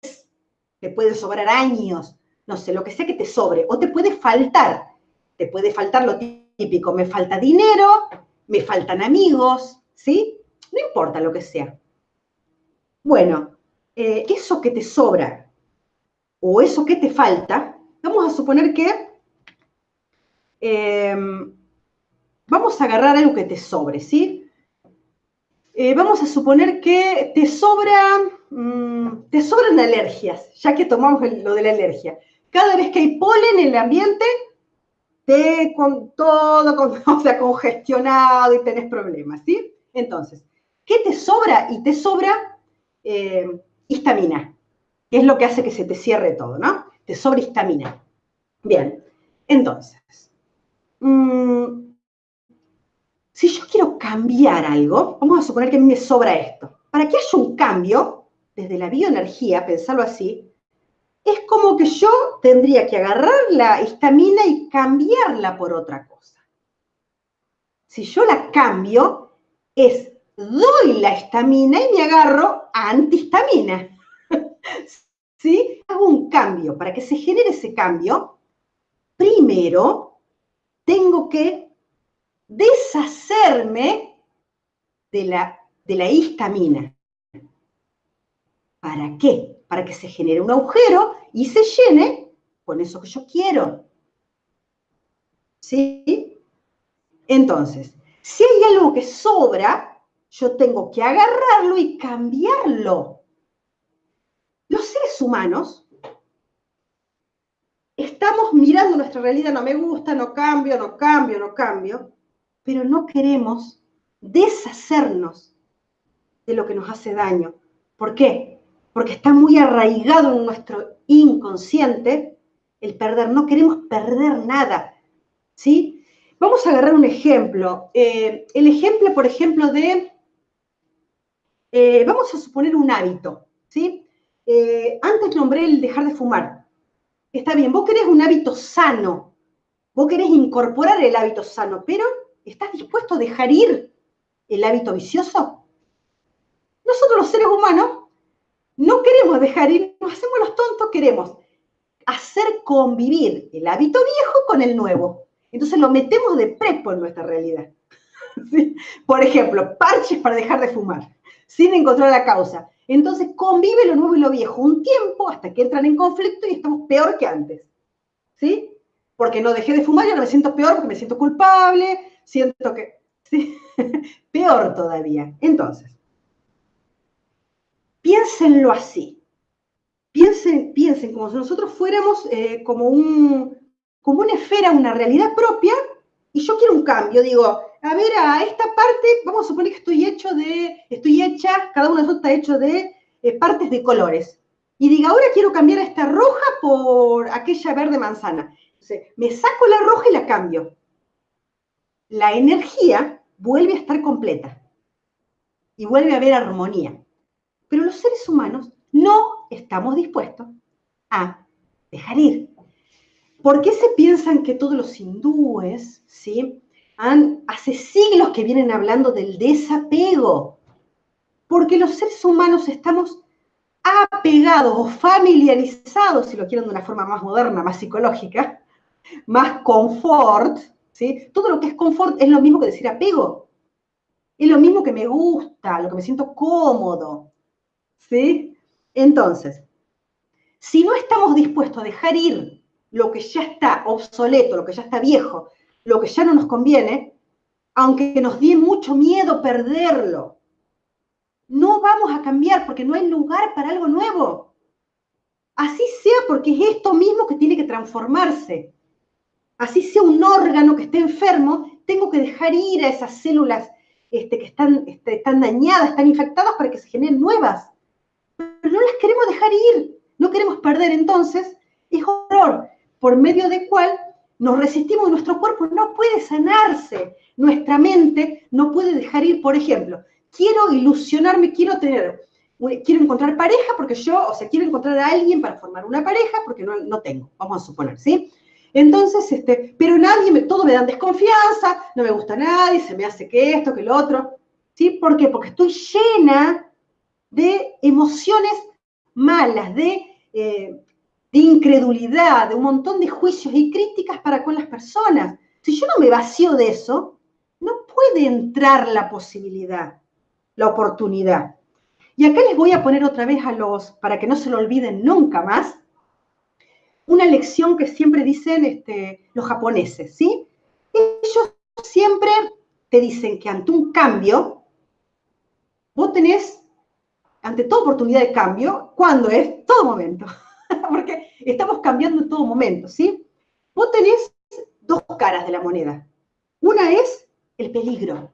te puede sobrar años, no sé, lo que sea que te sobre, o te puede faltar, te puede faltar lo típico, me falta dinero, me faltan amigos, ¿sí? No importa lo que sea. Bueno, eh, eso que te sobra o eso que te falta, vamos a suponer que Em, vamos a agarrar algo que te sobre, ¿sí? Eh, vamos a suponer que te sobra, mm, te sobran alergias, ya que tomamos lo de la alergia. Cada vez que hay polen en el ambiente, te con todo, con, <laughs> o sea, congestionado y tenés problemas, ¿sí? Entonces, ¿qué te sobra? Y te sobra eh, histamina, que es lo que hace que se te cierre todo, ¿no? Te sobra histamina. Bien, entonces, Mm, si yo quiero cambiar algo, vamos a suponer que a mí me sobra esto. Para que haya un cambio, desde la bioenergía, pensarlo así, es como que yo tendría que agarrar la histamina y cambiarla por otra cosa. Si yo la cambio, es doy la histamina y me agarro a antihistamina. <laughs> ¿Sí? Hago un cambio. Para que se genere ese cambio, primero tengo que deshacerme de la, de la histamina. ¿Para qué? Para que se genere un agujero y se llene con eso que yo quiero. ¿Sí? Entonces, si hay algo que sobra, yo tengo que agarrarlo y cambiarlo. Los seres humanos estamos mirando nuestra realidad, no me gusta, no cambio, no cambio, no cambio, pero no queremos deshacernos de lo que nos hace daño. ¿Por qué? Porque está muy arraigado en nuestro inconsciente el perder. No queremos perder nada. ¿Sí? Vamos a agarrar un ejemplo. Eh, el ejemplo, por ejemplo, de, eh, vamos a suponer un hábito. ¿sí? Eh, antes nombré el dejar de fumar. Está bien, vos querés un hábito sano, vos querés incorporar el hábito sano, pero ¿estás dispuesto a dejar ir el hábito vicioso? Nosotros los seres humanos no queremos dejar ir, nos hacemos los tontos, queremos hacer convivir el hábito viejo con el nuevo. Entonces lo metemos de prepo en nuestra realidad. <laughs> Por ejemplo, parches para dejar de fumar, sin encontrar la causa. Entonces convive lo nuevo y lo viejo un tiempo hasta que entran en conflicto y estamos peor que antes. ¿Sí? Porque no dejé de fumar y ahora me siento peor porque me siento culpable, siento que... ¿sí? <laughs> peor todavía. Entonces, piénsenlo así. Piensen, como si nosotros fuéramos eh, como, un, como una esfera, una realidad propia, y yo quiero un cambio. Digo, a ver, a esta parte, vamos a suponer que estoy hecho de, estoy hecha, cada uno de nosotros está hecho de eh, partes de colores. Y diga, ahora quiero cambiar a esta roja por aquella verde manzana. Me saco la roja y la cambio. La energía vuelve a estar completa y vuelve a haber armonía. Pero los seres humanos no estamos dispuestos a dejar ir. ¿Por qué se piensan que todos los hindúes, ¿sí? Han, hace siglos que vienen hablando del desapego? Porque los seres humanos estamos apegados o familiarizados, si lo quieren de una forma más moderna, más psicológica, más confort, ¿sí? Todo lo que es confort es lo mismo que decir apego. Es lo mismo que me gusta, lo que me siento cómodo, ¿sí? Entonces, si no estamos dispuestos a dejar ir lo que ya está obsoleto, lo que ya está viejo, lo que ya no nos conviene, aunque nos dé mucho miedo perderlo, no vamos a cambiar porque no hay lugar para algo nuevo. Así sea porque es esto mismo que tiene que transformarse. Así sea un órgano que esté enfermo, tengo que dejar ir a esas células este, que están, este, están dañadas, están infectadas para que se generen nuevas no las queremos dejar ir, no queremos perder. Entonces, es horror por medio del cual nos resistimos nuestro cuerpo no puede sanarse, nuestra mente no puede dejar ir, por ejemplo, quiero ilusionarme, quiero tener, quiero encontrar pareja porque yo, o sea, quiero encontrar a alguien para formar una pareja porque no, no tengo, vamos a suponer, ¿sí? Entonces, este, pero nadie, todo me dan desconfianza, no me gusta nadie, se me hace que esto, que lo otro, ¿sí? ¿Por qué? Porque estoy llena de emociones malas, de, eh, de incredulidad, de un montón de juicios y críticas para con las personas. Si yo no me vacío de eso, no puede entrar la posibilidad, la oportunidad. Y acá les voy a poner otra vez a los, para que no se lo olviden nunca más, una lección que siempre dicen este, los japoneses, ¿sí? Ellos siempre te dicen que ante un cambio, vos tenés ante toda oportunidad de cambio, ¿cuándo es? Todo momento. <laughs> Porque estamos cambiando en todo momento, ¿sí? Vos tenés dos caras de la moneda. Una es el peligro.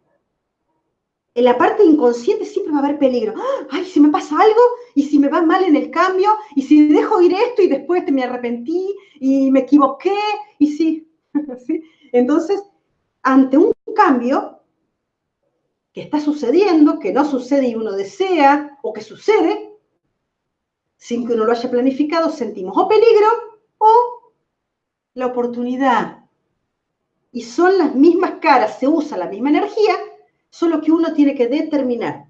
En la parte inconsciente siempre va a haber peligro. Ay, si me pasa algo, y si me va mal en el cambio, y si dejo ir esto y después me arrepentí y me equivoqué, y. ¿Sí? <laughs> Entonces, ante un cambio, que está sucediendo, que no sucede y uno desea, o que sucede, sin que uno lo haya planificado, sentimos o peligro o la oportunidad. Y son las mismas caras, se usa la misma energía, solo que uno tiene que determinar.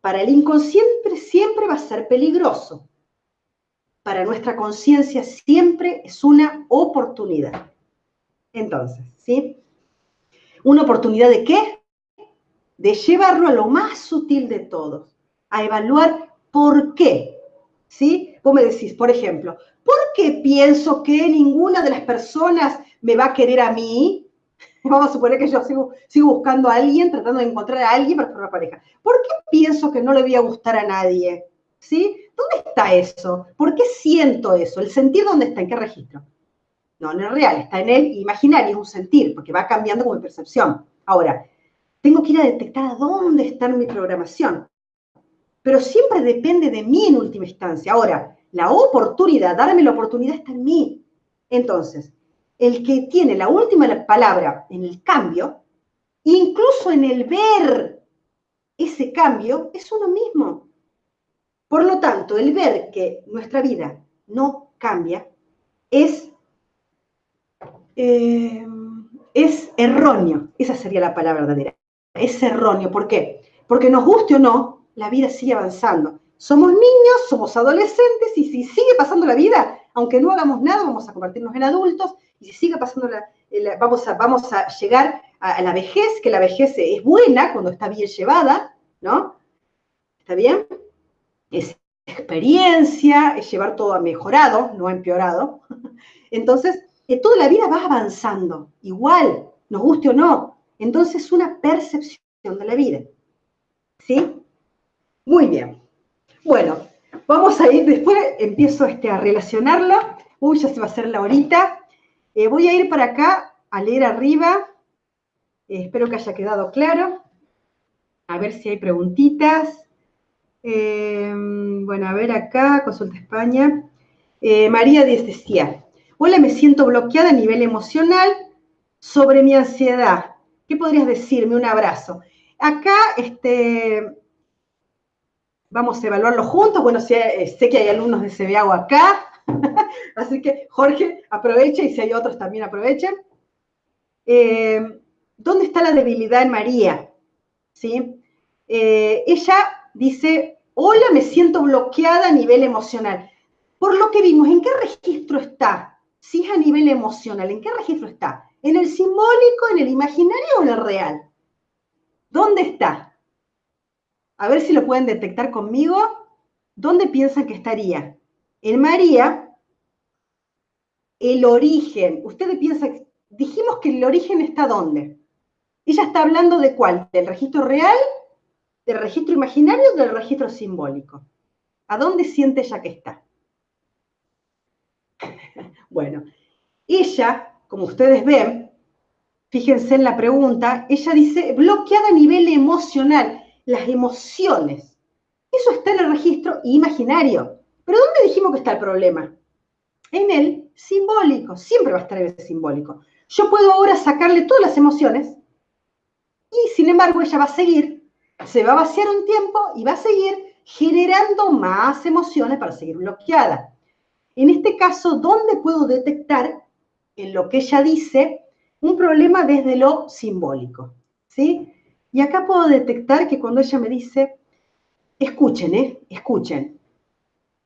Para el inconsciente siempre va a ser peligroso. Para nuestra conciencia siempre es una oportunidad. Entonces, ¿sí? ¿Una oportunidad de qué? De llevarlo a lo más sutil de todos, a evaluar por qué. ¿Sí? Vos me decís, por ejemplo, ¿por qué pienso que ninguna de las personas me va a querer a mí? <laughs> Vamos a suponer que yo sigo, buscando a alguien, tratando de encontrar a alguien para formar pareja. ¿Por qué pienso que no le voy a gustar a nadie? ¿Sí? ¿Dónde está eso? ¿Por qué siento eso? ¿El sentir dónde está? ¿En qué registro? No, no es real, está en el imaginario, es un sentir, porque va cambiando como percepción. Ahora, tengo que ir a detectar a dónde está mi programación. Pero siempre depende de mí en última instancia. Ahora, la oportunidad, darme la oportunidad está en mí. Entonces, el que tiene la última palabra en el cambio, incluso en el ver ese cambio, es uno mismo. Por lo tanto, el ver que nuestra vida no cambia es, eh, es erróneo. Esa sería la palabra verdadera es erróneo. ¿Por qué? Porque nos guste o no, la vida sigue avanzando. Somos niños, somos adolescentes y si sigue pasando la vida, aunque no hagamos nada, vamos a convertirnos en adultos y si sigue pasando la, vamos, a, vamos a llegar a, la vejez, que la vejez es buena cuando está bien llevada, ¿no? ¿Está bien? es experiencia, es llevar todo a mejorado, no a empeorado. <laughs> Entonces, eh, toda la vida va avanzando, igual, nos guste o no. Entonces, es una percepción de la vida. ¿Sí? Muy bien. Bueno, vamos a ir, después empiezo este, a relacionarlo. Uy, ya se va a hacer la horita. Eh, voy a ir para acá a leer arriba. Eh, espero que haya quedado claro. A ver si hay preguntitas. bueno, a ver acá, consulta España. María Díaz decía, Hola, me siento bloqueada a nivel emocional sobre mi ansiedad. ¿Qué podrías decirme? Un abrazo. Acá, este, vamos a evaluarlo juntos. Bueno, sé, sé que hay alumnos de CBAO acá, <laughs> así que Jorge, aprovecha y si hay otros también aprovechen. Eh, ¿Dónde está la debilidad en María? ¿Sí? Eh, ella dice, hola, me siento bloqueada a nivel emocional. Por lo que vimos, ¿en qué registro está? si es a nivel emocional, ¿en qué registro está? ¿En el simbólico, en el imaginario o en el real? ¿Dónde está? A ver si lo pueden detectar conmigo. ¿Dónde piensan que estaría? En María, el origen. Ustedes piensan, dijimos que el origen está dónde? Ella está hablando de cuál? ¿Del registro real? ¿Del registro imaginario o del registro simbólico? ¿A dónde siente ella que está? <laughs> Bueno, ella, como ustedes ven, fíjense en la pregunta, ella dice bloqueada a nivel emocional, las emociones. Eso está en el registro imaginario. Pero ¿dónde dijimos que está el problema? En el simbólico, siempre va a estar en el simbólico. Yo puedo ahora sacarle todas las emociones y sin embargo ella va a seguir, se va a vaciar un tiempo y va a seguir generando más emociones para seguir bloqueada. En este caso, ¿dónde puedo detectar en lo que ella dice un problema desde lo simbólico? ¿Sí? Y acá puedo detectar que cuando ella me dice, escuchen, ¿eh? Escuchen.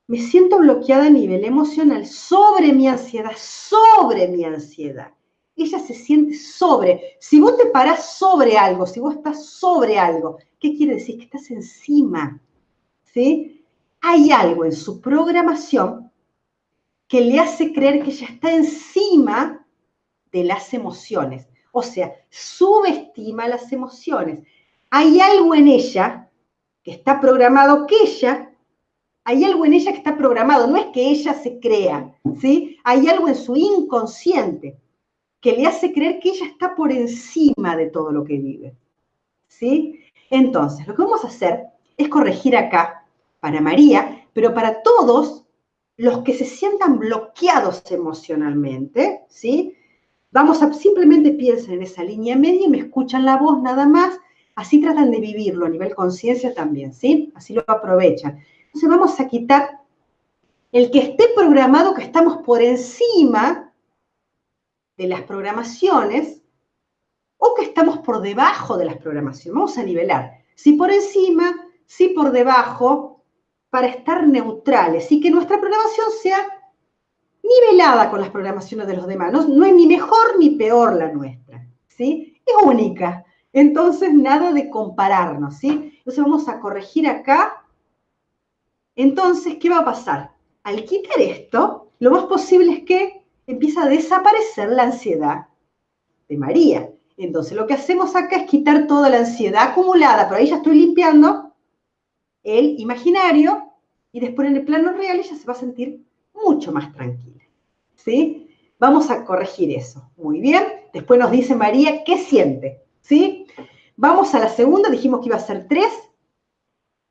Me siento bloqueada a nivel emocional sobre mi ansiedad, sobre mi ansiedad. Ella se siente sobre. Si vos te parás sobre algo, si vos estás sobre algo, ¿qué quiere decir? Que estás encima. ¿Sí? Hay algo en su programación que le hace creer que ella está encima de las emociones. O sea, subestima las emociones. Hay algo en ella que está programado que ella, hay algo en ella que está programado, no es que ella se crea, ¿sí? Hay algo en su inconsciente que le hace creer que ella está por encima de todo lo que vive, ¿sí? Entonces, lo que vamos a hacer es corregir acá para María, pero para todos los que se sientan bloqueados emocionalmente, ¿sí? Vamos a, simplemente piensen en esa línea media y me escuchan la voz nada más, así tratan de vivirlo a nivel conciencia también, ¿sí? Así lo aprovechan. Entonces vamos a quitar el que esté programado que estamos por encima de las programaciones o que estamos por debajo de las programaciones. Vamos a nivelar. Si por encima, si por debajo, para estar neutrales y que nuestra programación sea nivelada con las programaciones de los demás. No, es ni mejor ni peor la nuestra, ¿sí? Es única. Entonces, nada de compararnos, ¿sí? Entonces, vamos a corregir acá. Entonces, ¿qué va a pasar? Al quitar esto, lo más posible es que empieza a desaparecer la ansiedad de María. Entonces, lo que hacemos acá es quitar toda la ansiedad acumulada, pero ahí ya estoy limpiando el imaginario y después en el plano real ella se va a sentir mucho más tranquila. ¿Sí? Vamos a corregir eso. Muy bien. Después nos dice María qué siente. ¿Sí? Vamos a la segunda, dijimos que iba a ser tres.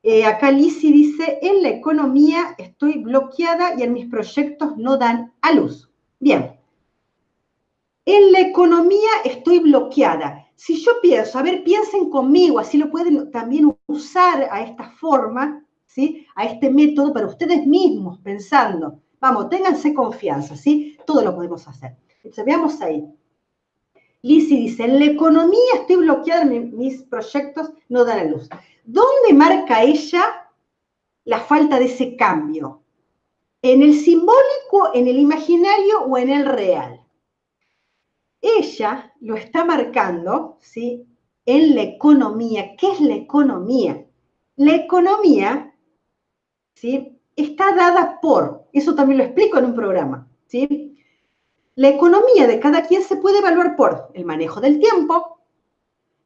Eh, acá Lisi dice, en la economía estoy bloqueada y en mis proyectos no dan a luz. Bien. En la economía estoy bloqueada si yo pienso, a ver, piensen conmigo, así lo pueden también usar a esta forma, ¿sí? A este método para ustedes mismos, pensando. Vamos, ténganse confianza, ¿sí? Todo lo podemos hacer. Entonces, veamos ahí. Lizzie dice, en la economía estoy bloqueada, mis proyectos no dan a luz. ¿Dónde marca ella la falta de ese cambio? ¿En el simbólico, en el imaginario o en el real? Ella lo está marcando, ¿sí? En la economía. ¿Qué es la economía? La economía ¿sí? está dada por, eso también lo explico en un programa, ¿sí? La economía de cada quien se puede evaluar por el manejo del tiempo,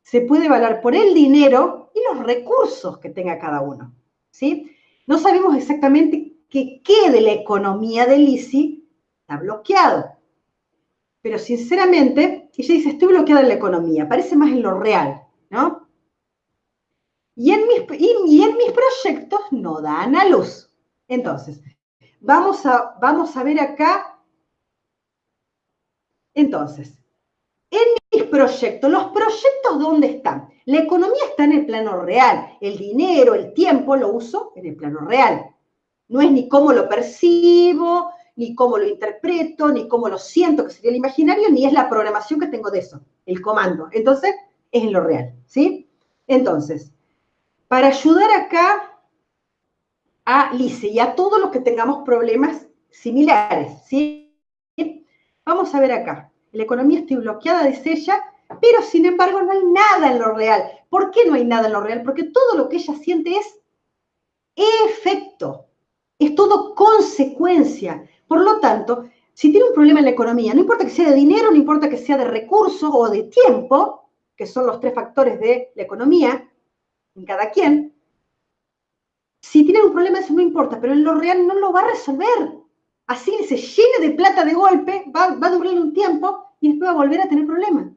se puede evaluar por el dinero y los recursos que tenga cada uno, ¿sí? No sabemos exactamente qué de la economía de Lisi está bloqueado, pero sinceramente, ella dice, estoy bloqueada en la economía, parece más en lo real, ¿no? Y en mis, y, en mis proyectos no dan a luz. Entonces, vamos a, vamos a ver acá. Entonces, en mis proyectos, los proyectos ¿dónde están? La economía está en el plano real, el dinero, el tiempo lo uso en el plano real. No es ni cómo lo percibo, ni cómo lo interpreto, ni cómo lo siento, que sería el imaginario, ni es la programación que tengo de eso, el comando. Entonces, es en lo real, ¿sí? Entonces, para ayudar acá a Lice y a todos los que tengamos problemas similares, ¿sí? Vamos a ver acá. La economía está bloqueada, dice ella, pero sin embargo no hay nada en lo real. ¿Por qué no hay nada en lo real? Porque todo lo que ella siente es efecto, es todo consecuencia. Por lo tanto, si tiene un problema en la economía, no importa que sea de dinero, no importa que sea de recursos o de tiempo, que son los tres factores de la economía, en cada quien, si tiene un problema eso no importa, pero en lo real no lo va a resolver. Así se llene de plata de golpe, va, a durar un tiempo y después va a volver a tener problemas.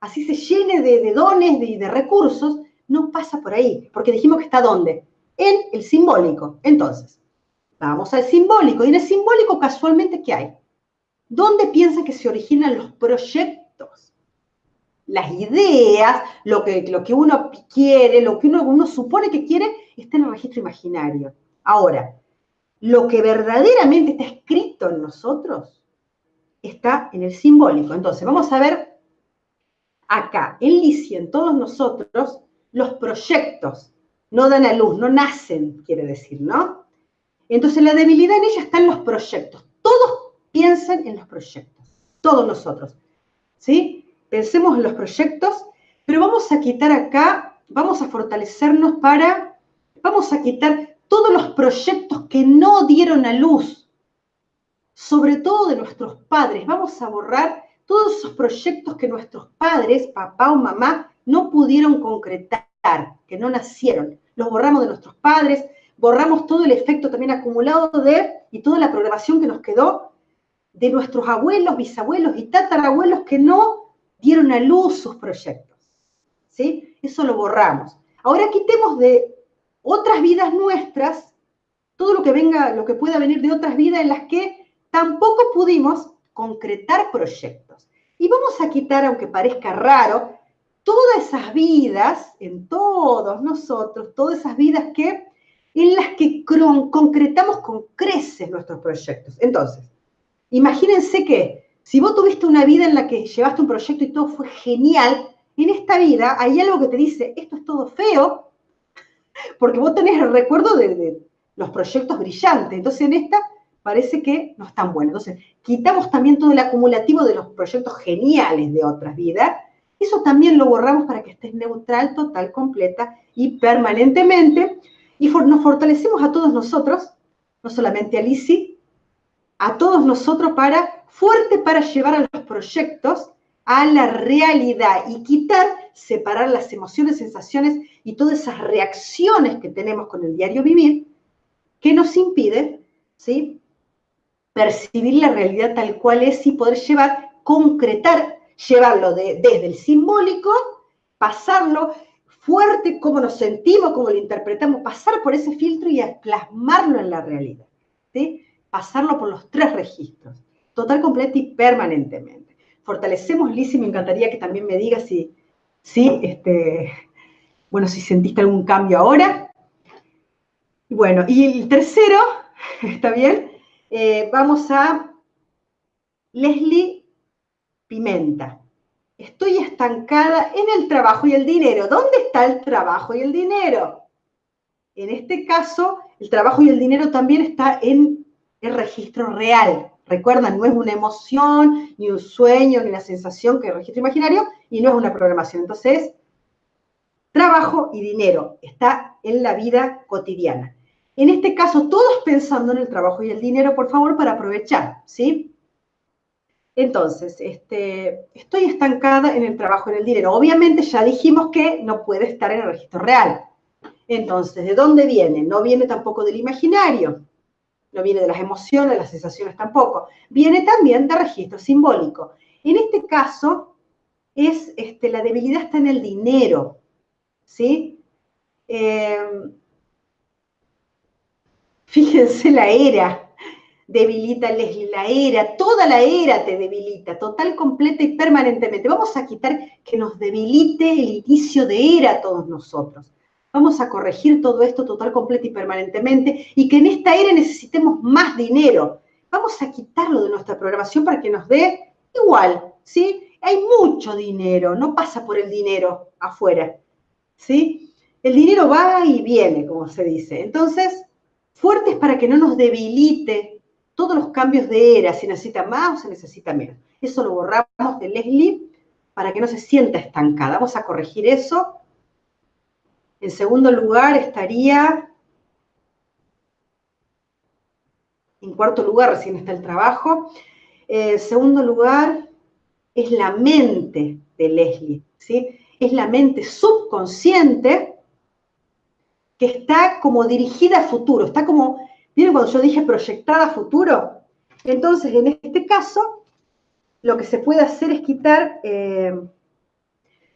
Así se llene de, dones y de, de recursos, no pasa por ahí, porque dijimos que está ¿dónde? En el simbólico. Entonces, vamos al simbólico. Y en el simbólico, casualmente, ¿qué hay? ¿Dónde piensa que se originan los proyectos? las ideas, lo que, uno quiere, lo que uno, uno supone que quiere, está en el registro imaginario. Ahora, lo que verdaderamente está escrito en nosotros está en el simbólico. Entonces, vamos a ver acá, en Licia, en todos nosotros, los proyectos no dan a luz, no nacen, quiere decir, ¿no? Entonces, la debilidad en ella está en los proyectos. Todos piensan en los proyectos, todos nosotros, ¿sí? pensemos en los proyectos, pero vamos a quitar acá, vamos a fortalecernos para, vamos a quitar todos los proyectos que no dieron a luz, sobre todo de nuestros padres. Vamos a borrar todos esos proyectos que nuestros padres, papá o mamá, no pudieron concretar, que no nacieron. Los borramos de nuestros padres, borramos todo el efecto también acumulado de, y toda la programación que nos quedó de nuestros abuelos, bisabuelos y tatarabuelos que no dieron a luz sus proyectos. ¿Sí? Eso lo borramos. Ahora quitemos de otras vidas nuestras todo lo que venga, lo que pueda venir de otras vidas en las que tampoco pudimos concretar proyectos. Y vamos a quitar, aunque parezca raro, todas esas vidas, en todos nosotros, todas esas vidas que, en las que concretamos con creces nuestros proyectos. Entonces, imagínense que si vos tuviste una vida en la que llevaste un proyecto y todo fue genial, en esta vida hay algo que te dice, esto es todo feo, <laughs> porque vos tenés el recuerdo de, los proyectos brillantes. Entonces en esta parece que no es tan bueno. Entonces quitamos también todo el acumulativo de los proyectos geniales de otras vidas. Eso también lo borramos para que estés neutral, total, completa y permanentemente. Y nos fortalecemos a todos nosotros, no solamente a Lisi, a todos nosotros para fuerte para llevar a los proyectos a la realidad y quitar, separar las emociones, sensaciones y todas esas reacciones que tenemos con el diario vivir que nos impide, ¿sí? percibir la realidad tal cual es y poder llevar, concretar, llevarlo desde el simbólico, pasarlo fuerte, cómo nos sentimos, cómo lo interpretamos, pasar por ese filtro y plasmarlo en la realidad. ¿sí? Pasarlo por los tres registros total, completa y permanentemente. Fortalecemos, Liz, y me encantaría que también me digas si, si, este, bueno, si sentiste algún cambio ahora. Bueno, y el tercero, <laughs> ¿está bien? Eh, vamos a Leslie Pimenta. Estoy estancada en el trabajo y el dinero. ¿Dónde está el trabajo y el dinero? En este caso, el trabajo y el dinero también está en el registro real. Recuerdan, no es una emoción, ni un sueño, ni una sensación que es registro imaginario, y no es una programación. Entonces, trabajo y dinero está en la vida cotidiana. En este caso, todos pensando en el trabajo y el dinero, por favor, para aprovechar, ¿sí? Entonces, este, estoy estancada en el trabajo en el dinero. Obviamente ya dijimos que no puede estar en el registro real. Entonces, ¿de dónde viene? No viene tampoco del imaginario, no viene de las emociones, las sensaciones tampoco. Viene también de registro simbólico. En este caso, es, este, la debilidad está en el dinero, ¿sí? Eh, fíjense la era, debilita la era, toda la era te debilita, total, completa y permanentemente. Vamos a quitar que nos debilite el inicio de era a todos nosotros. Vamos a corregir todo esto total, completa y permanentemente y que en esta era necesitemos más dinero. Vamos a quitarlo de nuestra programación para que nos dé igual, ¿sí? Hay mucho dinero, no pasa por el dinero afuera, ¿sí? El dinero va y viene, como se dice. Entonces, fuertes para que no nos debilite todos los cambios de era, si necesita más o se necesita menos. Eso lo borramos de Leslie para que no se sienta estancada. Vamos a corregir eso en segundo lugar estaría, en cuarto lugar recién está el trabajo. En segundo lugar es la mente de Leslie, ¿sí? Es la mente subconsciente que está como dirigida a futuro, está como, ¿vieron cuando yo dije proyectada a futuro? Entonces, en este caso, lo que se puede hacer es quitar... Eh,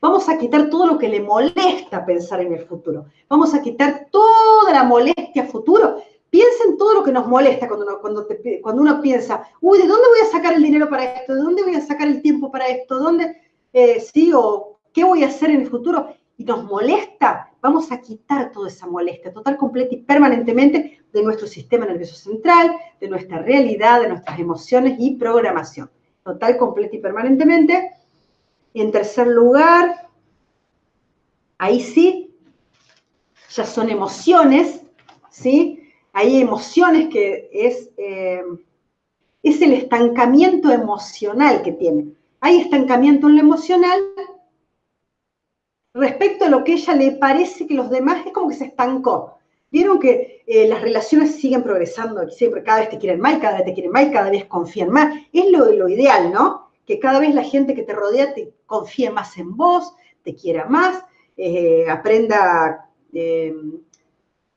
Vamos a quitar todo lo que le molesta pensar en el futuro. Vamos a quitar toda la molestia futuro. Piensa en todo lo que nos molesta cuando uno, cuando, cuando uno piensa, uy, ¿de dónde voy a sacar el dinero para esto? ¿De dónde voy a sacar el tiempo para esto? ¿Dónde, eh, sí, o qué voy a hacer en el futuro? Y nos molesta, vamos a quitar toda esa molestia total, completa y permanentemente de nuestro sistema nervioso central, de nuestra realidad, de nuestras emociones y programación. Total, completa y permanentemente y en tercer lugar, ahí sí, ya son emociones, ¿sí? Hay emociones que es, eh, es el estancamiento emocional que tiene. Hay estancamiento en lo emocional respecto a lo que ella le parece que los demás es como que se estancó. Vieron que eh, las relaciones siguen progresando, siempre cada vez te quieren más, cada vez te quieren más, cada vez confían más. Es lo, lo ideal, ¿no? que cada vez la gente que te rodea te confíe más en vos, te quiera más, eh, aprenda, eh,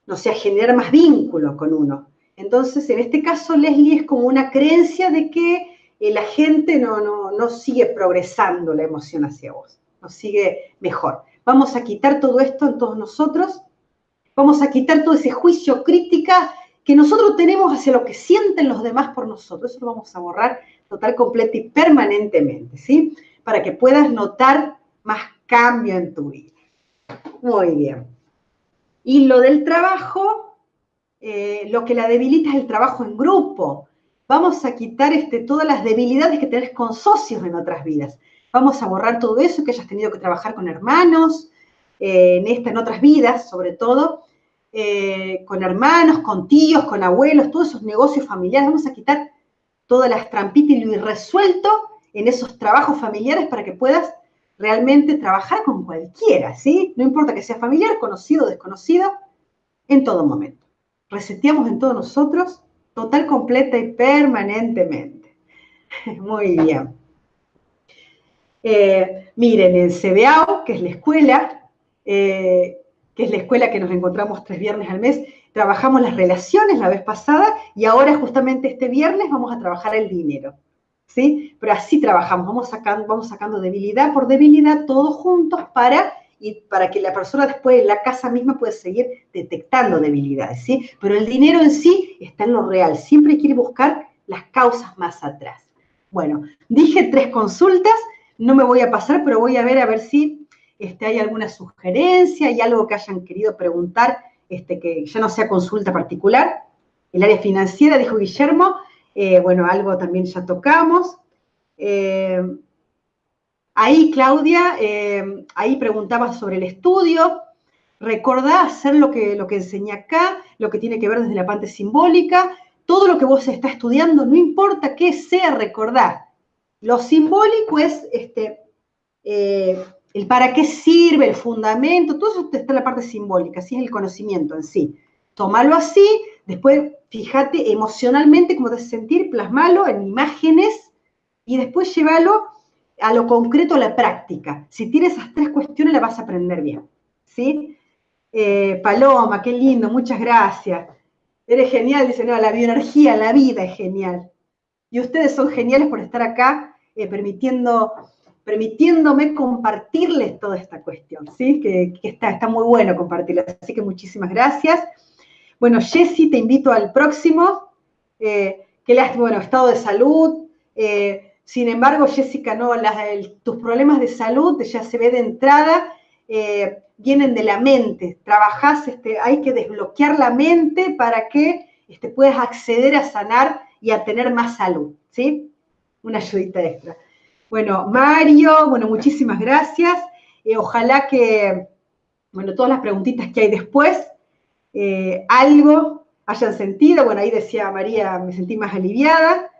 no sé, a generar más vínculo con uno. Entonces, en este caso, Leslie es como una creencia de que la gente no, no, no sigue progresando la emoción hacia vos, no sigue mejor. Vamos a quitar todo esto en todos nosotros, vamos a quitar todo ese juicio crítica que nosotros tenemos hacia lo que sienten los demás por nosotros. Eso lo vamos a borrar total, completa y permanentemente, ¿sí? Para que puedas notar más cambio en tu vida. Muy bien. Y lo del trabajo, eh, lo que la debilita es el trabajo en grupo. Vamos a quitar este, todas las debilidades que tenés con socios en otras vidas. Vamos a borrar todo eso que hayas tenido que trabajar con hermanos, eh, en otras vidas, sobre todo, eh, con hermanos, con tíos, con abuelos, todos esos negocios familiares. Vamos a quitar todas las trampitas y lo irresuelto en esos trabajos familiares para que puedas realmente trabajar con cualquiera, ¿sí? No importa que sea familiar, conocido desconocido, en todo momento. Reseteamos en todos nosotros, total, completa y permanentemente. <laughs> Muy bien. Eh, miren, en CBAO, que es la escuela, eh, que es la escuela que nos encontramos tres viernes al mes, Trabajamos las relaciones la vez pasada y ahora justamente este viernes vamos a trabajar el dinero. ¿Sí? Pero así trabajamos, vamos sacando, vamos sacando debilidad por debilidad todos juntos para, y para que la persona después en la casa misma pueda seguir detectando debilidades, ¿sí? Pero el dinero en sí está en lo real, siempre quiere buscar las causas más atrás. Bueno, dije tres consultas, no me voy a pasar, pero voy a ver a ver si este, hay alguna sugerencia, hay algo que hayan querido preguntar este, que ya no sea consulta particular. El área financiera, dijo Guillermo, eh, bueno, algo también ya tocamos. Eh, ahí, Claudia, eh, ahí preguntaba sobre el estudio. Recordá hacer lo que, lo que enseñé acá, lo que tiene que ver desde la parte simbólica. Todo lo que vos estás estudiando, no importa qué sea, recordar. Lo simbólico es este, el para qué sirve, el fundamento, todo eso está en la parte simbólica, así es el conocimiento en sí. tómalo así, después fíjate emocionalmente cómo te hace sentir, plasmalo en imágenes y después llévalo a lo concreto, a la práctica. Si tienes esas tres cuestiones, la vas a aprender bien. ¿Sí? Eh, Paloma, qué lindo, muchas gracias. Eres genial, dice, no, la bioenergía, la vida es genial. Y ustedes son geniales por estar acá, eh, permitiendo, permitiéndome compartirles toda esta cuestión, ¿sí? Que, está, está muy bueno compartirla. Así que muchísimas gracias. Bueno, Jessy, te invito al próximo. Eh, qué lástima, bueno, estado de salud. Eh, sin embargo, Jessica, no, tus problemas de salud ya se ve de entrada, eh, vienen de la mente. Trabajás, este, hay que desbloquear la mente para que este, puedas acceder a sanar y a tener más salud, ¿sí? Una ayudita extra. Bueno, Mario, bueno, muchísimas gracias. ojalá que, bueno, todas las preguntitas que hay después, eh, algo hayan sentido. Bueno, ahí decía María, me sentí más aliviada.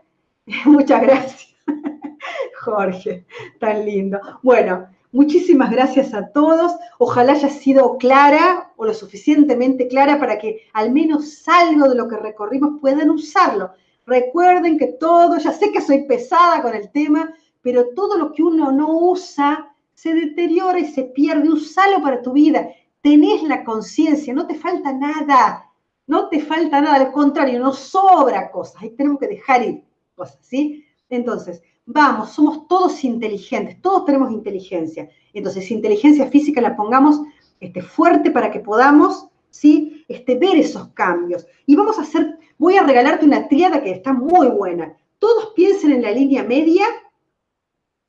<laughs> Muchas gracias, <laughs> Jorge, tan lindo. Bueno, muchísimas gracias a todos. Ojalá haya sido clara o lo suficientemente clara para que al menos algo de lo que recorrimos puedan usarlo. Recuerden que todo, ya sé que soy pesada con el tema, pero todo lo que uno no usa se deteriora y se pierde. Usalo para tu vida tenés la conciencia, no te falta nada, no te falta nada, al contrario, nos sobra cosas, ahí tenemos que dejar ir cosas, ¿sí? Entonces, vamos, somos todos inteligentes, todos tenemos inteligencia. Entonces, inteligencia física la pongamos este, fuerte para que podamos, ¿sí? Este, ver esos cambios. Y vamos a hacer, voy a regalarte una triada que está muy buena. Todos piensen en la línea media,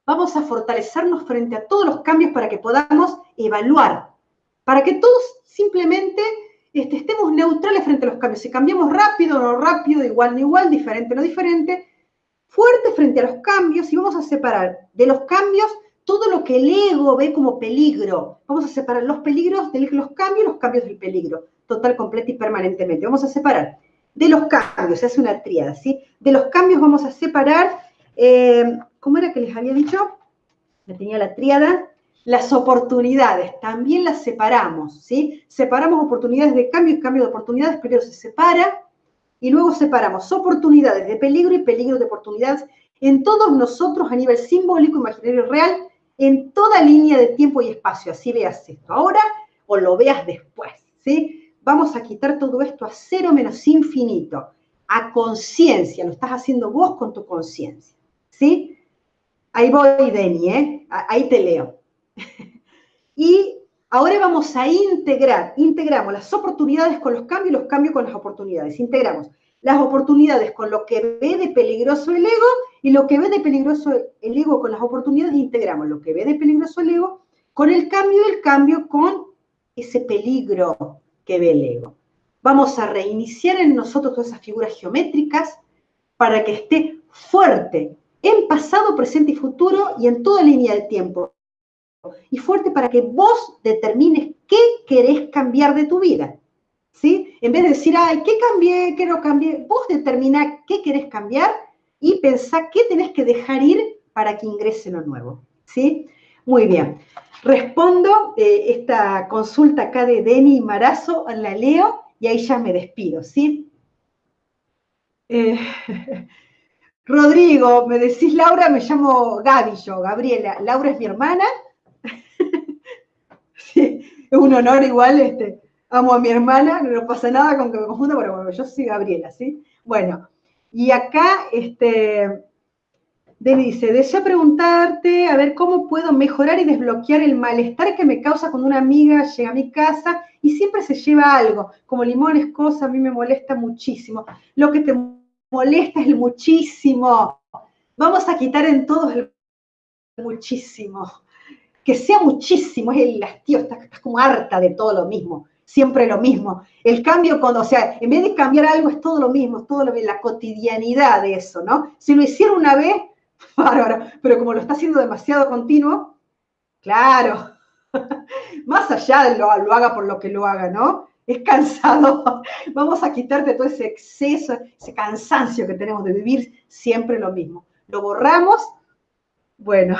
vamos a fortalecernos frente a todos los cambios para que podamos evaluar para que todos simplemente este, estemos neutrales frente a los cambios. Si cambiamos rápido, no rápido, igual, no igual, diferente, no diferente, fuerte frente a los cambios y vamos a separar de los cambios todo lo que el ego ve como peligro. Vamos a separar los peligros de los cambios, los cambios del peligro, total, completo y permanentemente. Vamos a separar de los cambios, se hace una tríada, ¿sí? De los cambios vamos a separar, eh, ¿cómo era que les había dicho? Tenía la tríada, las oportunidades también las separamos, ¿sí? Separamos oportunidades de cambio y cambio de oportunidades, primero se separa y luego separamos oportunidades de peligro y peligro de oportunidades en todos nosotros a nivel simbólico, imaginario y real, en toda línea de tiempo y espacio. Así veas esto ahora o lo veas después, ¿sí? Vamos a quitar todo esto a cero menos infinito, a conciencia, lo estás haciendo vos con tu conciencia, ¿sí? Ahí voy, Deni, ¿eh? Ahí te leo. <laughs> y ahora vamos a integrar, integramos las oportunidades con los cambios y los cambios con las oportunidades. Integramos las oportunidades con lo que ve de peligroso el ego y lo que ve de peligroso el ego con las oportunidades, integramos lo que ve de peligroso el ego con el cambio y el cambio con ese peligro que ve el ego. Vamos a reiniciar en nosotros todas esas figuras geométricas para que esté fuerte en pasado, presente y futuro y en toda línea de tiempo y fuerte para que vos determines qué querés cambiar de tu vida. ¿Sí? En vez de decir, ay, ¿qué cambié? ¿Qué no cambié? Vos determina qué querés cambiar y pensá qué tenés que dejar ir para que ingrese lo nuevo. ¿Sí? Muy bien. Respondo eh, esta consulta acá de Deni Marazo, la leo y ahí ya me despido, ¿sí? Eh, <laughs> Rodrigo, me decís Laura, me llamo Gaby yo, Gabriela. Laura es mi hermana <laughs> sí, es un honor igual, este, amo a mi hermana, no pasa nada con que me confunda, pero bueno, yo soy Gabriela, ¿sí? Bueno, y acá, este, dice, deseo preguntarte, a ver, ¿cómo puedo mejorar y desbloquear el malestar que me causa cuando una amiga llega a mi casa y siempre se lleva algo, como limones, cosas, a mí me molesta muchísimo. Lo que te molesta es el muchísimo. Vamos a quitar en todos el muchísimo que sea muchísimo, es el hastío, estás, como harta de todo lo mismo, siempre lo mismo. El cambio, cuando, o sea, en vez de cambiar algo, es todo lo mismo, es todo lo mismo, la cotidianidad de eso, ¿no? Si lo hiciera una vez, <laughs> bárbaro, pero como lo está haciendo demasiado continuo, claro, <laughs> más allá de lo, lo haga por lo que lo haga, ¿no? Es cansado. <laughs> Vamos a quitarte todo ese exceso, ese cansancio que tenemos de vivir siempre lo mismo. Lo borramos, bueno,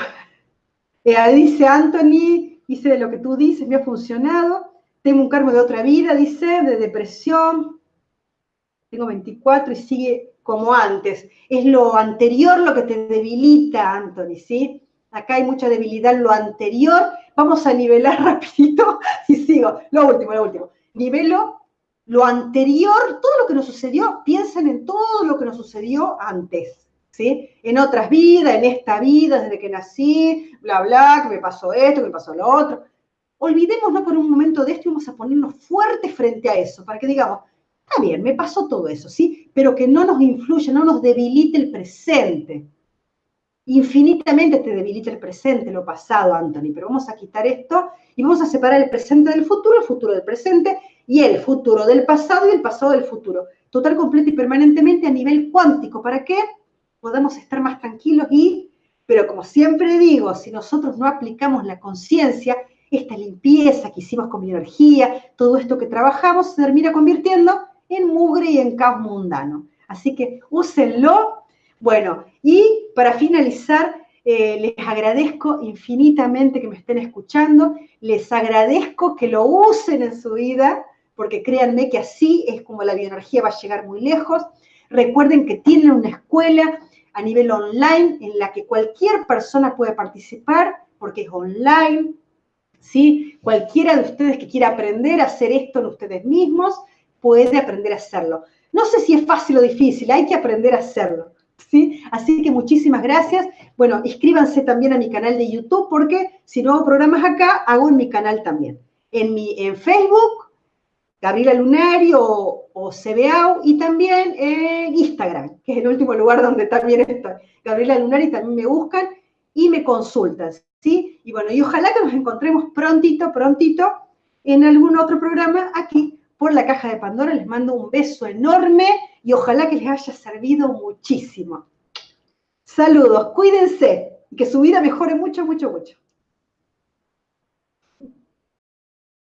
eh, dice Anthony, hice lo que tú dices, me ha funcionado. tengo un karma de otra vida, dice, de depresión, tengo 24 y sigue como antes. Es lo anterior lo que te debilita, Anthony, ¿sí? Acá hay mucha debilidad lo anterior. Vamos a nivelar <laughs> rapidito y sigo. Lo último, lo último. Nivelo lo anterior, todo lo que nos sucedió, piensen en todo lo que nos sucedió antes, ¿sí? En otras vidas, en esta vida, desde que nací, bla, bla, que me pasó esto, que me pasó lo otro. Olvidémonos por un momento de esto y vamos a ponernos fuertes frente a eso, para que digamos, está bien, me pasó todo eso, ¿sí? Pero que no nos influya, no nos debilite el presente. Infinitamente te debilita el presente, lo pasado, Anthony, pero vamos a quitar esto y vamos a separar el presente del futuro, el futuro del presente y el futuro del pasado y el pasado del futuro. Total, completo y permanentemente a nivel cuántico. ¿Para qué? Podamos estar más tranquilos y, pero como siempre digo, si nosotros no aplicamos la conciencia, esta limpieza que hicimos con mi energía, todo esto que trabajamos, se termina convirtiendo en mugre y en caos mundano. Así que úsenlo. Bueno, y para finalizar, eh, les agradezco infinitamente que me estén escuchando, les agradezco que lo usen en su vida, porque créanme que así es como la bioenergía va a llegar muy lejos. Recuerden que tienen una escuela a nivel online en la que cualquier persona puede participar, porque es online, ¿sí? Cualquiera de ustedes que quiera aprender a hacer esto en ustedes mismos, puede aprender a hacerlo. No sé si es fácil o difícil, hay que aprender a hacerlo. ¿Sí? Así que muchísimas gracias. Bueno, inscríbanse también a mi canal de YouTube porque si no hago programas acá, hago en mi canal también. En, mi, en Facebook, Gabriela Lunari o, o CBAU y también en Instagram, que es el último lugar donde también estoy. Gabriela Lunari también me buscan y me consultan. ¿sí? Y bueno, y ojalá que nos encontremos prontito, prontito en algún otro programa aquí por la caja de Pandora. Les mando un beso enorme y ojalá que les haya servido muchísimo. Saludos, cuídense y que su vida mejore mucho, mucho, mucho.